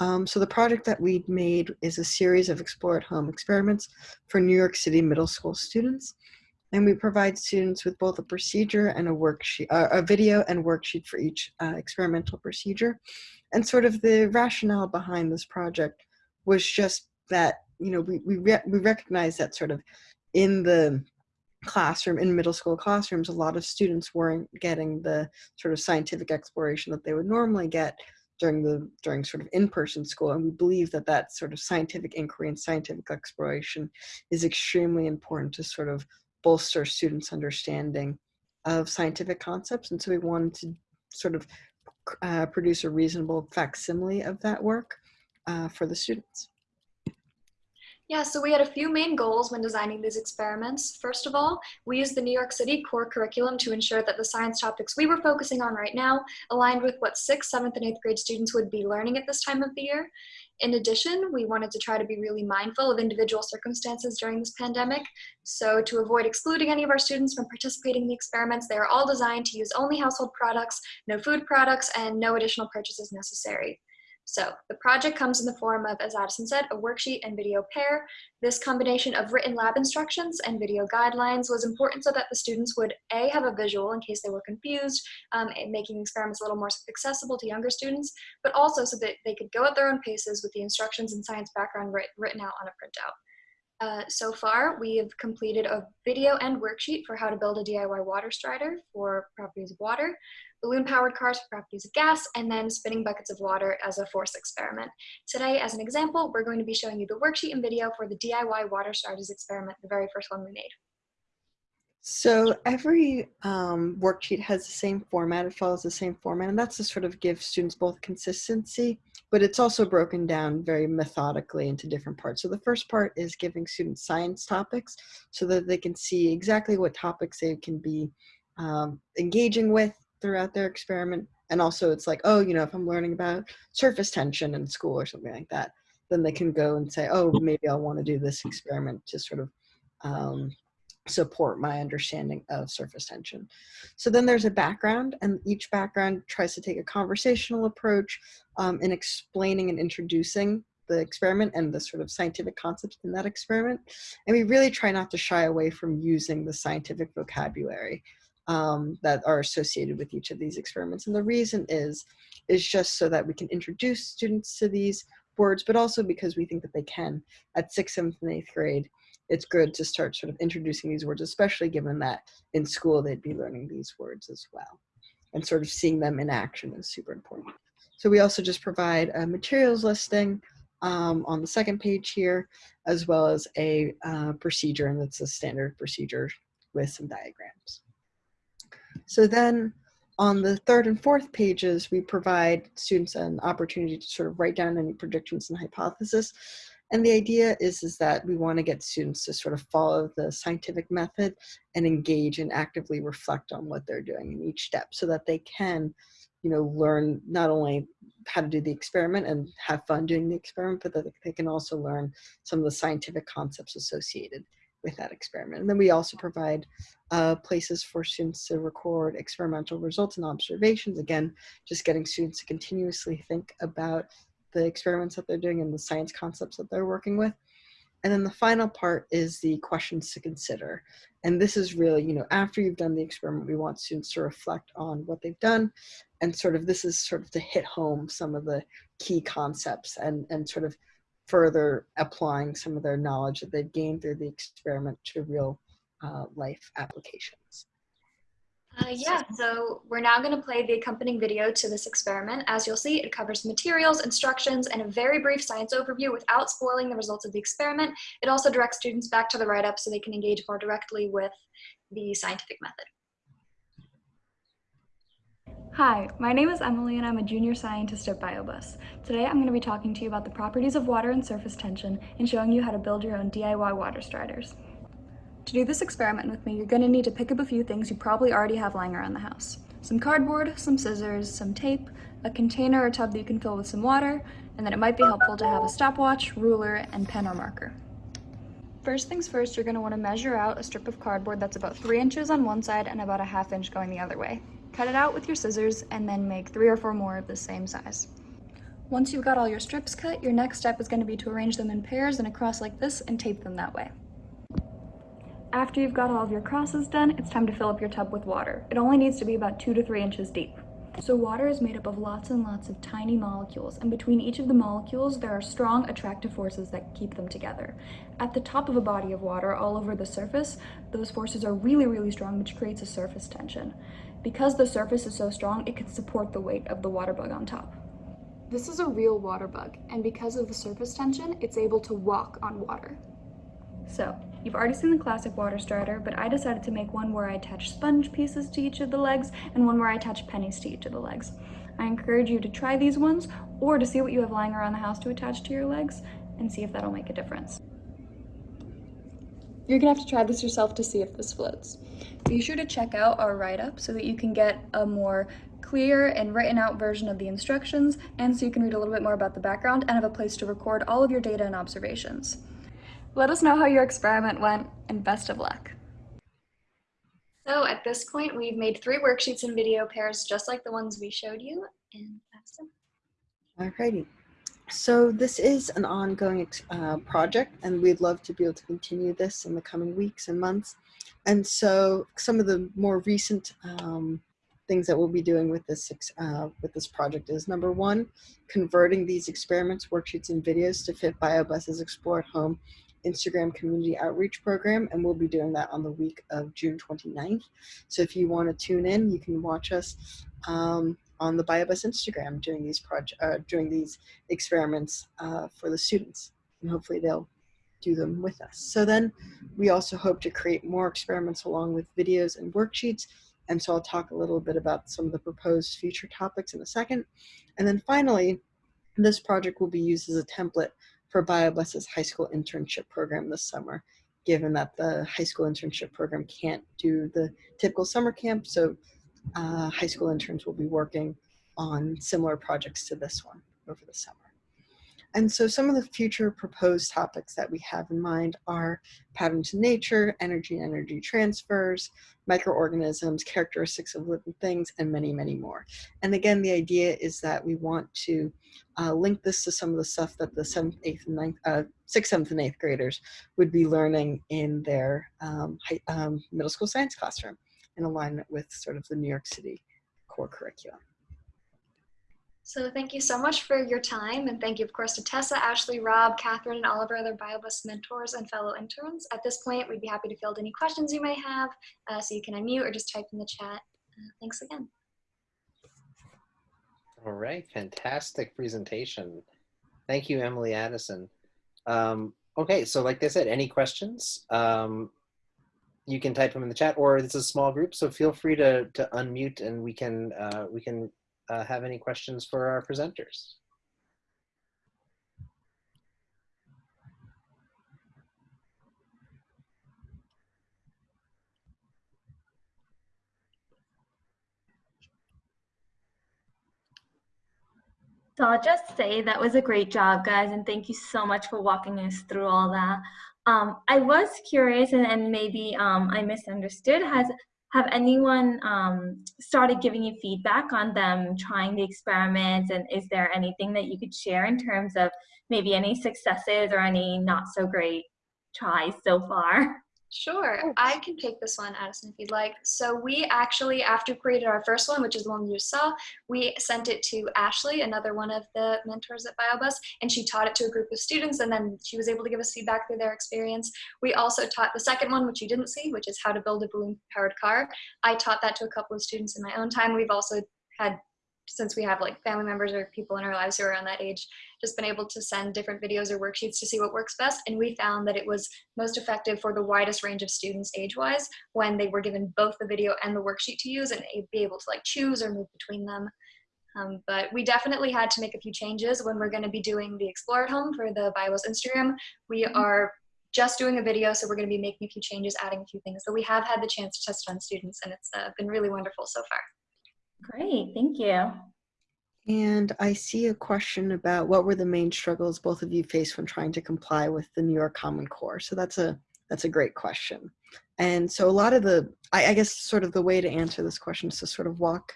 Um, so the project that we made is a series of Explore at Home experiments for New York City middle school students. And we provide students with both a procedure and a worksheet, uh, a video and worksheet for each uh, experimental procedure. And sort of the rationale behind this project was just that, you know, we, we, re we recognize that sort of in the classroom, in middle school classrooms, a lot of students weren't getting the sort of scientific exploration that they would normally get during the during sort of in-person school and we believe that that sort of scientific inquiry and scientific exploration is extremely important to sort of bolster students understanding of scientific concepts and so we wanted to sort of uh, produce a reasonable facsimile of that work uh, for the students Yeah, so we had a few main goals when designing these experiments. First of all, we used the New York City core curriculum to ensure that the science topics we were focusing on right now aligned with what sixth, seventh, and eighth grade students would be learning at this time of the year. In addition, we wanted to try to be really mindful of individual circumstances during this pandemic. So to avoid excluding any of our students from participating in the experiments, they are all designed to use only household products, no food products, and no additional purchases necessary. So the project comes in the form of, as Addison said, a worksheet and video pair. This combination of written lab instructions and video guidelines was important so that the students would A, have a visual in case they were confused, um, making experiments a little more accessible to younger students, but also so that they could go at their own paces with the instructions and science background writ written out on a printout. Uh, so far, we have completed a video and worksheet for how to build a DIY water strider for properties of water, balloon-powered cars for properties of gas, and then spinning buckets of water as a force experiment. Today, as an example, we're going to be showing you the worksheet and video for the DIY water striders experiment, the very first one we made. So every um, worksheet has the same format, it follows the same format, and that's to sort of give students both consistency, but it's also broken down very methodically into different parts. So the first part is giving students science topics so that they can see exactly what topics they can be um, engaging with throughout their experiment. And also it's like, oh, you know, if I'm learning about surface tension in school or something like that, then they can go and say, oh, maybe I'll want to do this experiment to sort of um, support my understanding of surface tension. So then there's a background and each background tries to take a conversational approach um, in explaining and introducing the experiment and the sort of scientific concepts in that experiment. And we really try not to shy away from using the scientific vocabulary um, that are associated with each of these experiments. And the reason is, is just so that we can introduce students to these words, but also because we think that they can at sixth, seventh, and eighth grade it's good to start sort of introducing these words, especially given that in school they'd be learning these words as well. And sort of seeing them in action is super important. So we also just provide a materials listing um, on the second page here, as well as a uh, procedure, and it's a standard procedure with some diagrams. So then on the third and fourth pages, we provide students an opportunity to sort of write down any predictions and hypothesis. And the idea is, is that we want to get students to sort of follow the scientific method and engage and actively reflect on what they're doing in each step so that they can, you know, learn not only how to do the experiment and have fun doing the experiment, but that they can also learn some of the scientific concepts associated with that experiment. And then we also provide uh, places for students to record experimental results and observations. Again, just getting students to continuously think about the experiments that they're doing and the science concepts that they're working with. And then the final part is the questions to consider. And this is really, you know, after you've done the experiment, we want students to reflect on what they've done. And sort of this is sort of to hit home some of the key concepts and, and sort of further applying some of their knowledge that they've gained through the experiment to real uh, life applications. Uh, yeah, so we're now going to play the accompanying video to this experiment. As you'll see, it covers materials, instructions, and a very brief science overview without spoiling the results of the experiment. It also directs students back to the write-up so they can engage more directly with the scientific method. Hi, my name is Emily and I'm a junior scientist at BioBus. Today I'm going to be talking to you about the properties of water and surface tension and showing you how to build your own DIY water striders. To do this experiment with me, you're going to need to pick up a few things you probably already have lying around the house. Some cardboard, some scissors, some tape, a container or tub that you can fill with some water, and then it might be helpful to have a stopwatch, ruler, and pen or marker. First things first, you're going to want to measure out a strip of cardboard that's about 3 inches on one side and about a half inch going the other way. Cut it out with your scissors and then make 3 or 4 more of the same size. Once you've got all your strips cut, your next step is going to be to arrange them in pairs and across like this and tape them that way. After you've got all of your crosses done, it's time to fill up your tub with water. It only needs to be about two to three inches deep. So water is made up of lots and lots of tiny molecules, and between each of the molecules, there are strong attractive forces that keep them together. At the top of a body of water, all over the surface, those forces are really, really strong, which creates a surface tension. Because the surface is so strong, it can support the weight of the water bug on top. This is a real water bug, and because of the surface tension, it's able to walk on water. So, you've already seen the classic water strider, but I decided to make one where I attach sponge pieces to each of the legs and one where I attach pennies to each of the legs. I encourage you to try these ones or to see what you have lying around the house to attach to your legs and see if that'll make a difference. You're gonna have to try this yourself to see if this floats. Be sure to check out our write-up so that you can get a more clear and written out version of the instructions and so you can read a little bit more about the background and have a place to record all of your data and observations. Let us know how your experiment went and best of luck. So at this point, we've made three worksheets and video pairs just like the ones we showed you, and that's it. Alrighty. so this is an ongoing uh, project and we'd love to be able to continue this in the coming weeks and months. And so some of the more recent um, things that we'll be doing with this uh, with this project is number one, converting these experiments, worksheets, and videos to fit BioBus's Explore at Home Instagram community outreach program, and we'll be doing that on the week of June 29th. So if you want to tune in, you can watch us um, on the BioBus Instagram doing these project uh, doing these experiments uh, for the students, and hopefully they'll do them with us. So then we also hope to create more experiments along with videos and worksheets. And so I'll talk a little bit about some of the proposed future topics in a second. And then finally, this project will be used as a template for BioBus's high school internship program this summer, given that the high school internship program can't do the typical summer camp. So uh, high school interns will be working on similar projects to this one over the summer. And so some of the future proposed topics that we have in mind are patterns in nature, energy and energy transfers, microorganisms, characteristics of living things, and many, many more. And again, the idea is that we want to uh, link this to some of the stuff that the seventh, eighth, and ninth, uh, sixth, seventh, and eighth graders would be learning in their um, high, um, middle school science classroom in alignment with sort of the New York City core curriculum. So thank you so much for your time and thank you of course to Tessa, Ashley, Rob, Catherine, and all of our other BioBus mentors and fellow interns. At this point, we'd be happy to field any questions you may have, uh, so you can unmute or just type in the chat. Uh, thanks again. All right, fantastic presentation. Thank you, Emily Addison. Um, okay, so like I said, any questions? Um, you can type them in the chat, or it's a small group, so feel free to to unmute and we can uh, we can uh, have any questions for our presenters. So I'll just say that was a great job, guys, and thank you so much for walking us through all that. Um, I was curious, and, and maybe um, I misunderstood. Has have anyone um, started giving you feedback on them trying the experiments, and is there anything that you could share in terms of maybe any successes or any not so great tries so far? Sure, oh. I can take this one, Addison, if you'd like. So we actually, after we created our first one, which is the one you saw, we sent it to Ashley, another one of the mentors at BioBus, and she taught it to a group of students, and then she was able to give us feedback through their experience. We also taught the second one, which you didn't see, which is how to build a balloon-powered car. I taught that to a couple of students in my own time. We've also had since we have like family members or people in our lives who are around that age, just been able to send different videos or worksheets to see what works best. And we found that it was most effective for the widest range of students age-wise when they were given both the video and the worksheet to use and be able to like choose or move between them. Um, but we definitely had to make a few changes when we're going to be doing the Explore at Home for the BioBus Instagram. We Mm-hmm. are just doing a video, so we're going to be making a few changes, adding a few things. So we have had the chance to test on students, and it's uh, been really wonderful so far. Great, thank you. And I see a question about what were the main struggles both of you faced when trying to comply with the New York Common Core. So that's a that's a great question. And so a lot of the, I, I guess sort of the way to answer this question is to sort of walk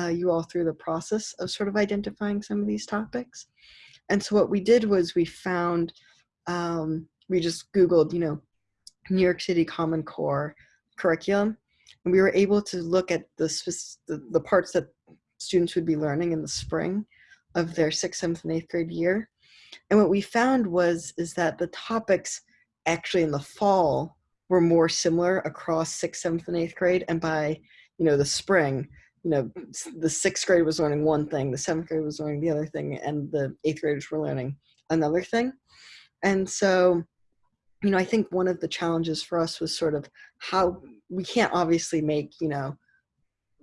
uh, you all through the process of sort of identifying some of these topics. And so what we did was we found, um, we just Googled, you know, New York City Common Core curriculum, and we were able to look at the, the, the parts that students would be learning in the spring of their sixth, seventh, and eighth grade year. And what we found was is that the topics actually in the fall were more similar across sixth, seventh, and eighth grade. And by you know the spring, you know the sixth grade was learning one thing, the seventh grade was learning the other thing, and the eighth graders were learning another thing. And so, you know, I think one of the challenges for us was sort of how we can't obviously make you know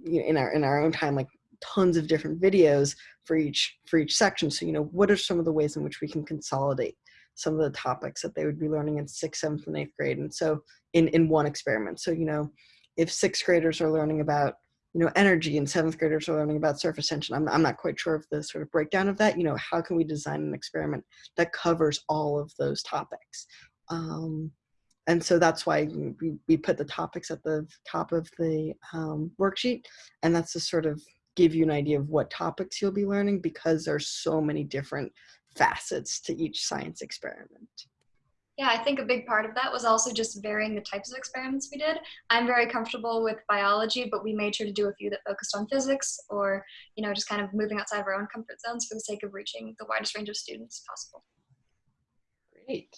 in our in our own time like tons of different videos for each for each section. So you know what are some of the ways in which we can consolidate some of the topics that they would be learning in sixth seventh and eighth grade and so in in one experiment? So you know if sixth graders are learning about you know energy and seventh graders are learning about surface tension i'm, I'm not quite sure of the sort of breakdown of that. You know how can we design an experiment that covers all of those topics um, and so that's why we, we put the topics at the top of the um, worksheet and that's to sort of give you an idea of what topics you'll be learning because there's so many different facets to each science experiment. Yeah, I think a big part of that was also just varying the types of experiments we did. I'm very comfortable with biology, but we made sure to do a few that focused on physics or, you know, just kind of moving outside of our own comfort zones for the sake of reaching the widest range of students possible. Great.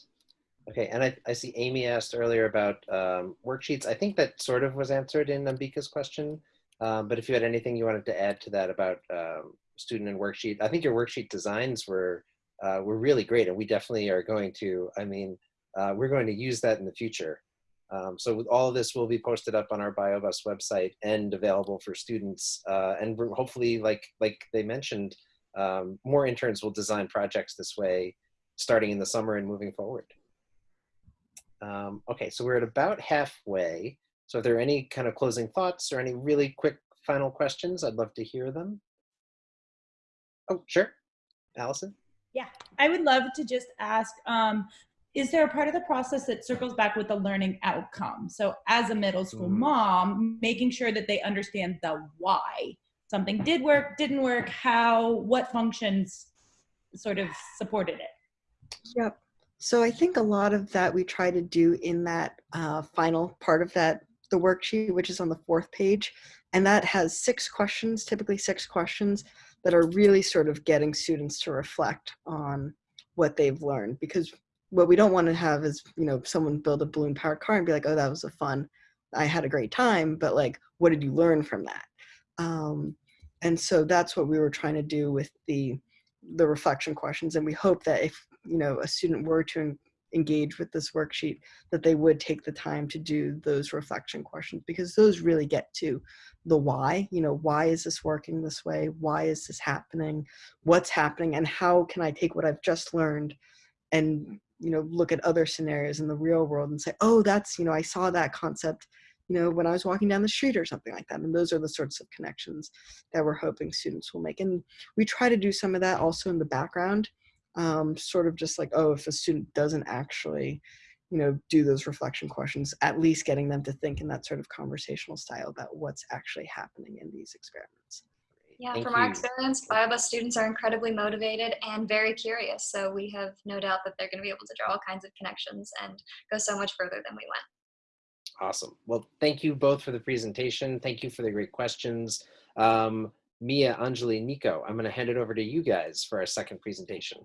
Okay, and I, I see Amy asked earlier about um, worksheets. I think that sort of was answered in Ambika's question, um, but if you had anything you wanted to add to that about um, student and worksheet, I think your worksheet designs were uh, were really great, and we definitely are going to. I mean, uh, we're going to use that in the future. Um, so all of this will be posted up on our BioBus website and available for students. Uh, and hopefully, like like they mentioned, um, more interns will design projects this way, starting in the summer and moving forward. Um, okay, so we're at about halfway. So if there are any kind of closing thoughts or any really quick final questions, I'd love to hear them. Oh, sure. Allison? Yeah, I would love to just ask, um, is there a part of the process that circles back with the learning outcome? So as a middle school Mm. mom, making sure that they understand the why. Something did work, didn't work, how, what functions sort of supported it. Yep. So I think a lot of that we try to do in that uh, final part of that, the worksheet, which is on the fourth page. And that has six questions, typically six questions that are really sort of getting students to reflect on what they've learned. Because what we don't want to have is, you know, someone build a balloon powered car and be like, oh, that was a fun, I had a great time, but like, what did you learn from that? Um, and so that's what we were trying to do with the the reflection questions. And we hope that if you know a student were to engage with this worksheet, that they would take the time to do those reflection questions because those really get to the why. You know, why is this working this way? Why is this happening? What's happening? And how can I take what I've just learned and you know look at other scenarios in the real world and say, oh, that's you know I saw that concept you know, when I was walking down the street or something like that. And those are the sorts of connections that we're hoping students will make. And we try to do some of that also in the background, um, sort of just like, oh, if a student doesn't actually, you know, do those reflection questions, at least getting them to think in that sort of conversational style about what's actually happening in these experiments. Yeah, Thank from our you. experience, BioBus students are incredibly motivated and very curious. So we have no doubt that they're going to be able to draw all kinds of connections and go so much further than we went. Awesome. Well, thank you both for the presentation. Thank you for the great questions. Um, Mia, Anjali, Nico, I'm going to hand it over to you guys for our second presentation.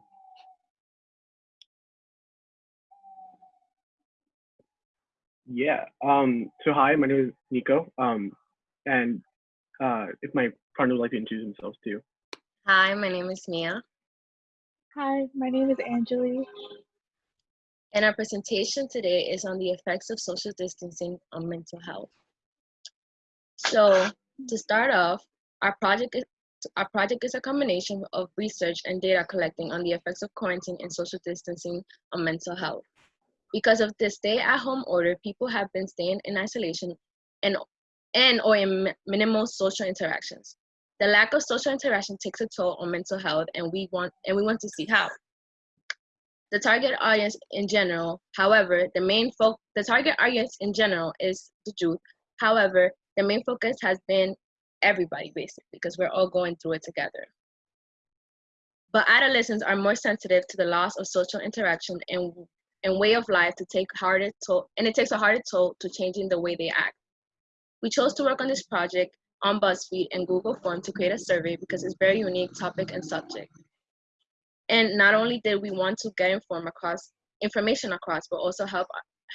Yeah. Um, so hi, my name is Nico. Um, and uh, if my partner would like to introduce themselves too. Hi, my name is Mia. Hi, my name is Anjali. And our presentation today is on the effects of social distancing on mental health. So to start off, our project is our project is a combination of research and data collecting on the effects of quarantine and social distancing on mental health. Because of the stay-at-home order, people have been staying in isolation and and or in minimal social interactions. The lack of social interaction takes a toll on mental health, and we want and we want to see how. The target audience in general, however, the main fo- the target audience in general is the youth. However, the main focus has been everybody basically because we're all going through it together. But adolescents are more sensitive to the loss of social interaction and and way of life to take harder toll and it takes a harder toll to changing the way they act. We chose to work on this project on BuzzFeed and Google Form to create a survey because it's very unique topic and subject. And not only did we want to get inform across information across, but also help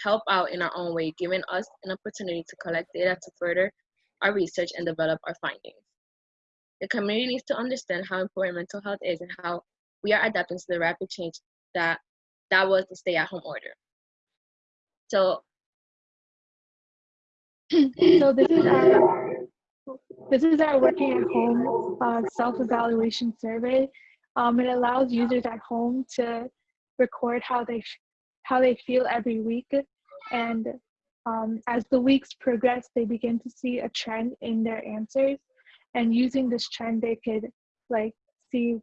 help out in our own way, giving us an opportunity to collect data to further our research and develop our findings. The community needs to understand how important mental health is and how we are adapting to the rapid change that that was the stay-at-home order. So so this is our this is our working at home uh, self-evaluation survey. Um, it allows users at home to record how they how they feel every week, and um, as the weeks progress, they begin to see a trend in their answers, and using this trend, they could like see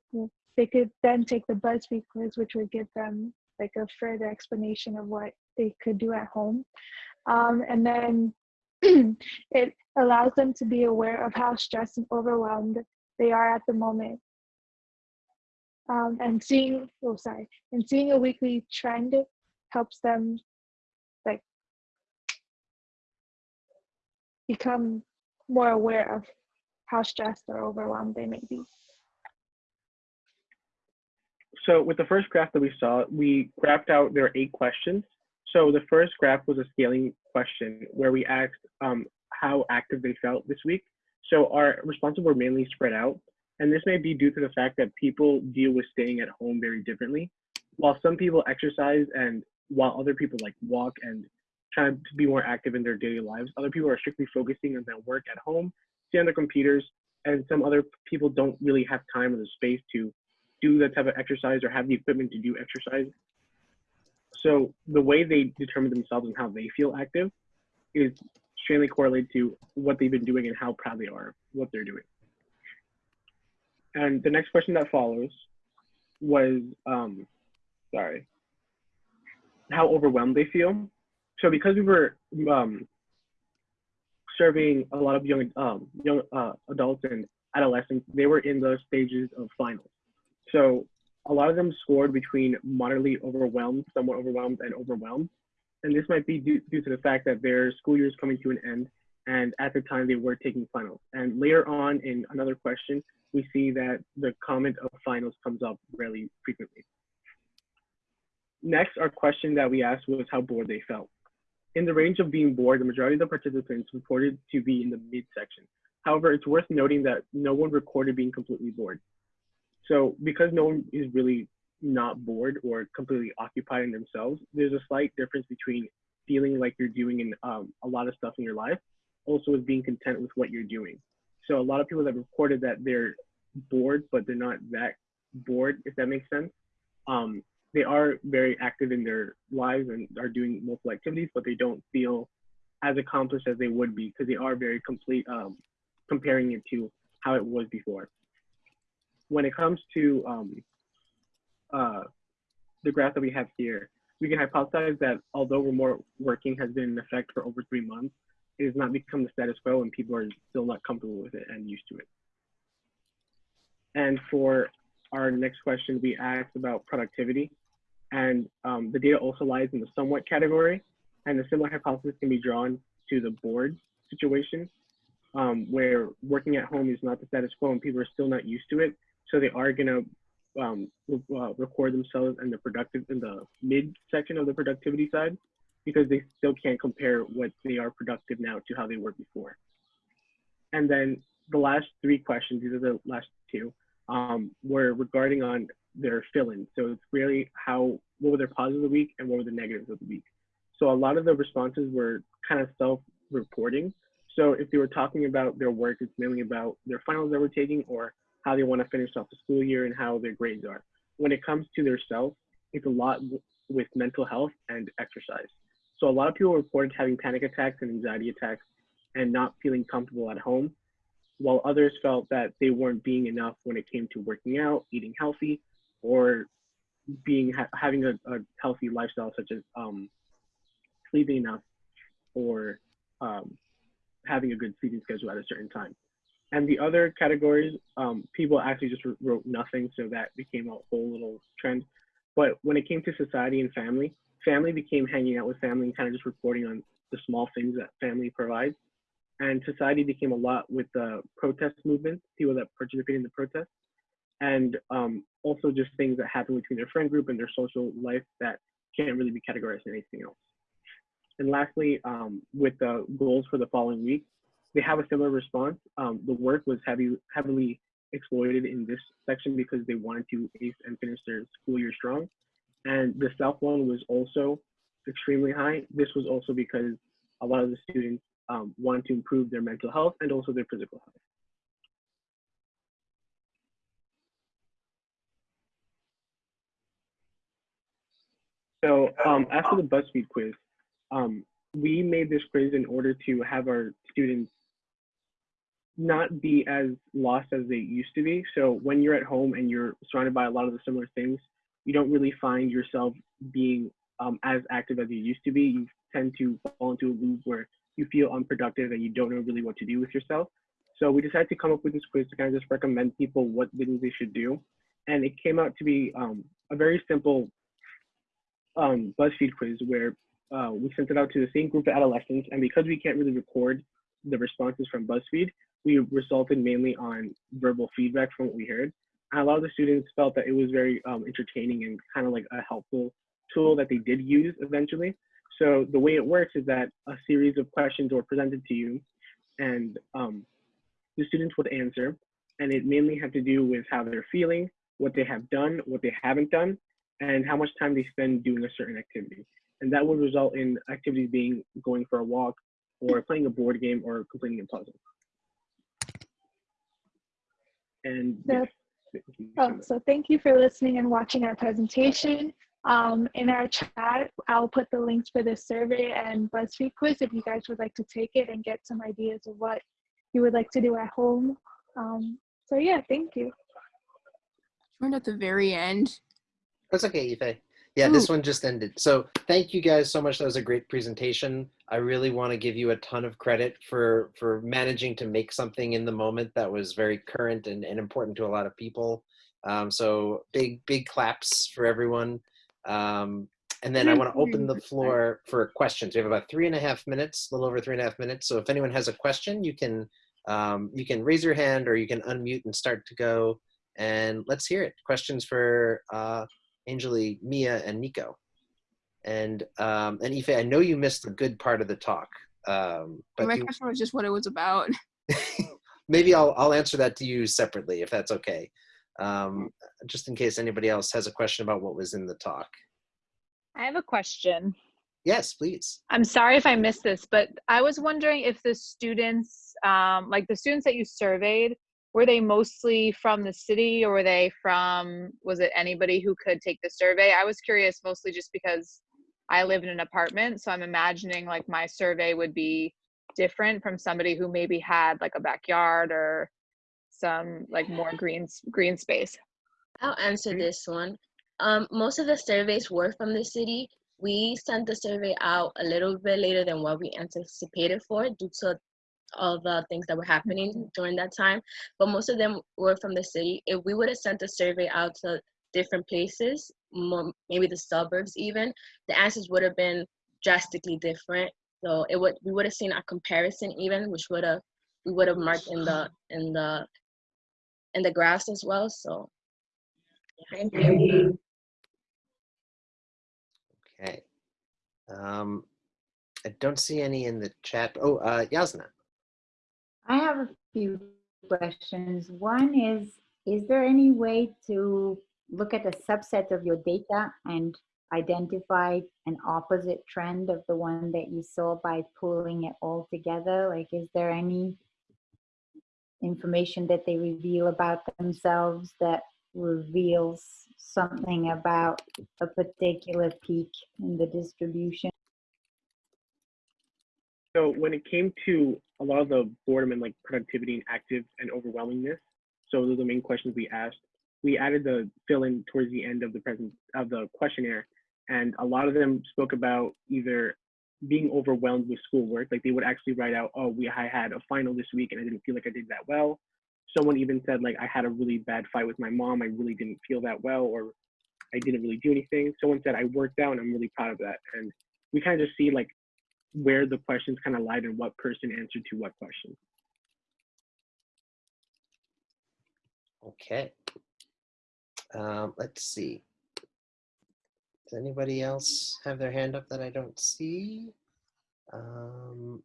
they could then take the BuzzFeed quiz, which would give them like a further explanation of what they could do at home, um, and then it allows them to be aware of how stressed and overwhelmed they are at the moment. um, and seeing oh sorry and seeing a weekly trend helps them like become more aware of how stressed or overwhelmed they may be so with the first graph that we saw, we graphed out there are eight questions. So the first graph was a scaling question where we asked um, how active they felt this week. So our responses were mainly spread out. And this may be due to the fact that people deal with staying at home very differently. While some people exercise and while other people like walk and try to be more active in their daily lives, other people are strictly focusing on their work at home, stay on their computers, and some other people don't really have time or the space to do that type of exercise or have the equipment to do exercise. So the way they determine themselves and how they feel active is strongly correlated to what they've been doing and how proud they are what they're doing. And the next question that follows was, um, sorry, how overwhelmed they feel. So because we were um, serving a lot of young um, young uh, adults and adolescents, they were in the stages of finals. So a lot of them scored between moderately overwhelmed, somewhat overwhelmed, and overwhelmed. And this might be due, due to the fact that their school year is coming to an end, and at the time they were taking finals. And later on in another question, we see that the comment of finals comes up really frequently. Next, our question that we asked was how bored they felt. In the range of being bored, the majority of the participants reported to be in the midsection. However, it's worth noting that no one recorded being completely bored. So because no one is really not bored or completely occupied in themselves, there's a slight difference between feeling like you're doing in, um, a lot of stuff in your life, also with being content with what you're doing. So a lot of people have reported that they're bored, but they're not that bored, if that makes sense. Um, they are very active in their lives and are doing multiple activities, but they don't feel as accomplished as they would be because they are very complete, um, comparing it to how it was before when it comes to um, uh, the graph that we have here, we can hypothesize that although remote working has been in effect for over three months, it has not become the status quo and people are still not comfortable with it and used to it. And for our next question, we asked about productivity. And um, the data also lies in the somewhat category. And a similar hypothesis can be drawn to the bored situation, um, where working at home is not the status quo and people are still not used to it so they are gonna um, uh, record themselves in the productive in the mid section of the productivity side because they still can't compare what they are productive now to how they were before. And then the last three questions, these are the last two, um, were regarding on their fill-in. So it's really how what were their positives of the week and what were the negatives of the week. So a lot of the responses were kind of self-reporting. So if they were talking about their work, it's mainly about their finals that we're taking or how they want to finish off the school year and how their grades are. When it comes to their self, it's a lot with mental health and exercise. So a lot of people reported having panic attacks and anxiety attacks and not feeling comfortable at home, while others felt that they weren't being enough when it came to working out, eating healthy, or being ha having a, a, healthy lifestyle such as um, sleeping enough or um, having a good sleeping schedule at a certain time. And the other categories, um, people actually just wrote nothing, so that became a whole little trend. But when it came to society and family, family became hanging out with family and kind of just reporting on the small things that family provides. And society became a lot with the protest movement, people that participate in the protest, and um, also just things that happen between their friend group and their social life that can't really be categorized in anything else. And lastly, um, with the goals for the following week, they have a similar response. Um, the work was heavy, heavily exploited in this section because they wanted to ace and finish their school year strong. And the self one was also extremely high. This was also because a lot of the students um, wanted to improve their mental health and also their physical health. So um, after the BuzzFeed quiz, um, we made this quiz in order to have our students not be as lost as they used to be. So when you're at home and you're surrounded by a lot of the similar things, you don't really find yourself being um, as active as you used to be. You tend to fall into a loop where you feel unproductive and you don't know really what to do with yourself. So we decided to come up with this quiz to kind of just recommend people what things they should do. and it came out to be um, a very simple um, BuzzFeed quiz where uh, we sent it out to the same group of adolescents, and because we can't really record the responses from BuzzFeed, we resulted mainly on verbal feedback from what we heard. And a lot of the students felt that it was very um, entertaining and kind of like a helpful tool that they did use eventually. So the way it works is that a series of questions were presented to you, and um, the students would answer, and it mainly had to do with how they're feeling, what they have done, what they haven't done, and how much time they spend doing a certain activity. And that would result in activities being going for a walk, or playing a board game, or completing a puzzle. And So, oh, so thank you for listening and watching our presentation. Um, in our chat, I'll put the links for this survey and BuzzFeed quiz if you guys would like to take it and get some ideas of what you would like to do at home. Um, so yeah, thank you. Joined at the very end. That's okay, Ife. Yeah, this one just ended. So thank you guys so much. That was a great presentation. I really want to give you a ton of credit for for managing to make something in the moment that was very current and, and important to a lot of people. Um, so big, big claps for everyone. Um, and then I want to open the floor for questions. We have about three and a half minutes, a little over three and a half minutes. So if anyone has a question, you can um, you can raise your hand or you can unmute and start to go. And let's hear it. Questions for uh, Angeli, Mia, and Nico. And um, and Ife, I know you missed a good part of the talk. Um, but My you- question was just what it was about. maybe I'll I'll answer that to you separately if that's okay. Um, just in case anybody else has a question about what was in the talk. I have a question. Yes, please. I'm sorry if I missed this, but I was wondering if the students, um, like the students that you surveyed, were they mostly from the city or were they from, was it anybody who could take the survey? I was curious mostly just because I live in an apartment, so I'm imagining like my survey would be different from somebody who maybe had like a backyard or some like more green green space. I'll answer this one. Um, most of the surveys were from the city. We sent the survey out a little bit later than what we anticipated for due to all the things that were happening during that time. But most of them were from the city. If we would have sent a survey out to different places, mo- maybe the suburbs even, the answers would have been drastically different. So it would we would have seen a comparison even, which would have we would have marked in the in the in the graphs as well. So thank you. Okay. Um, I don't see any in the chat. Oh, uh, Yasna. I have a few questions. One is, is there any way to look at a subset of your data and identify an opposite trend of the one that you saw by pulling it all together? Like, is there any information that they reveal about themselves that reveals something about a particular peak in the distribution? So when it came to a lot of the boredom and like productivity and active and overwhelmingness, so those are the main questions we asked. We added the fill in towards the end of the present of the questionnaire, and a lot of them spoke about either being overwhelmed with schoolwork, like they would actually write out, "Oh, we I had a final this week and I didn't feel like I did that well." Someone even said like I had a really bad fight with my mom. I really didn't feel that well, or I didn't really do anything. Someone said I worked out and I'm really proud of that. And we kind of just see like where the questions kind of lied and what person answered to what question. Okay. Um, let's see. Does anybody else have their hand up that I don't see? Um,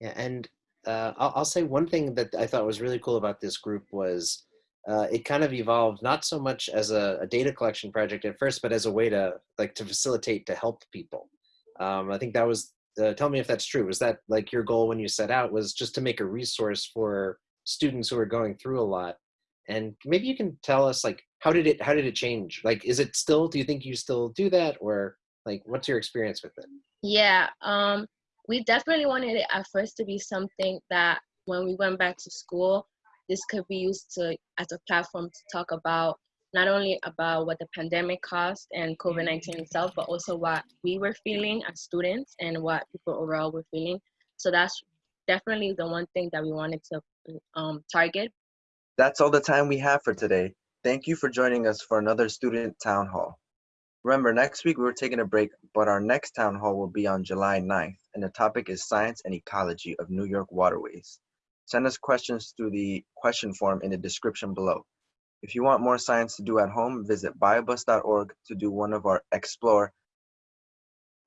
yeah, and uh, I'll, I'll say one thing that I thought was really cool about this group was uh, it kind of evolved not so much as a, a, data collection project at first, but as a way to like to facilitate to help people. Um, I think that was. Uh, tell me if that's true. Was that like your goal when you set out? Was just to make a resource for students who are going through a lot? And maybe you can tell us like how did it how did it change? Like, is it still? Do you think you still do that, or like what's your experience with it? Yeah, um, we definitely wanted it at first to be something that when we went back to school, this could be used to as a platform to talk about not only about what the pandemic caused and COVID-19 itself, but also what we were feeling as students and what people overall were feeling. So that's definitely the one thing that we wanted to um, target. That's all the time we have for today. Thank you for joining us for another student town hall. Remember, next week we're taking a break, but our next town hall will be on July 9th, and the topic is Science and Ecology of New York Waterways. Send us questions through the question form in the description below. If you want more science to do at home, visit biobus.org to do one of our Explore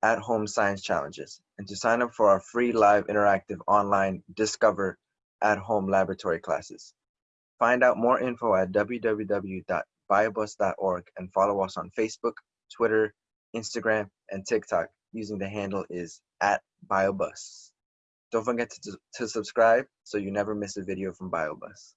at home science challenges and to sign up for our free live interactive online Discover at home laboratory classes. Find out more info at www.biobus.org and follow us on Facebook, Twitter, Instagram, and TikTok using the handle is at biobus. Don't forget to, to subscribe so you never miss a video from BioBus.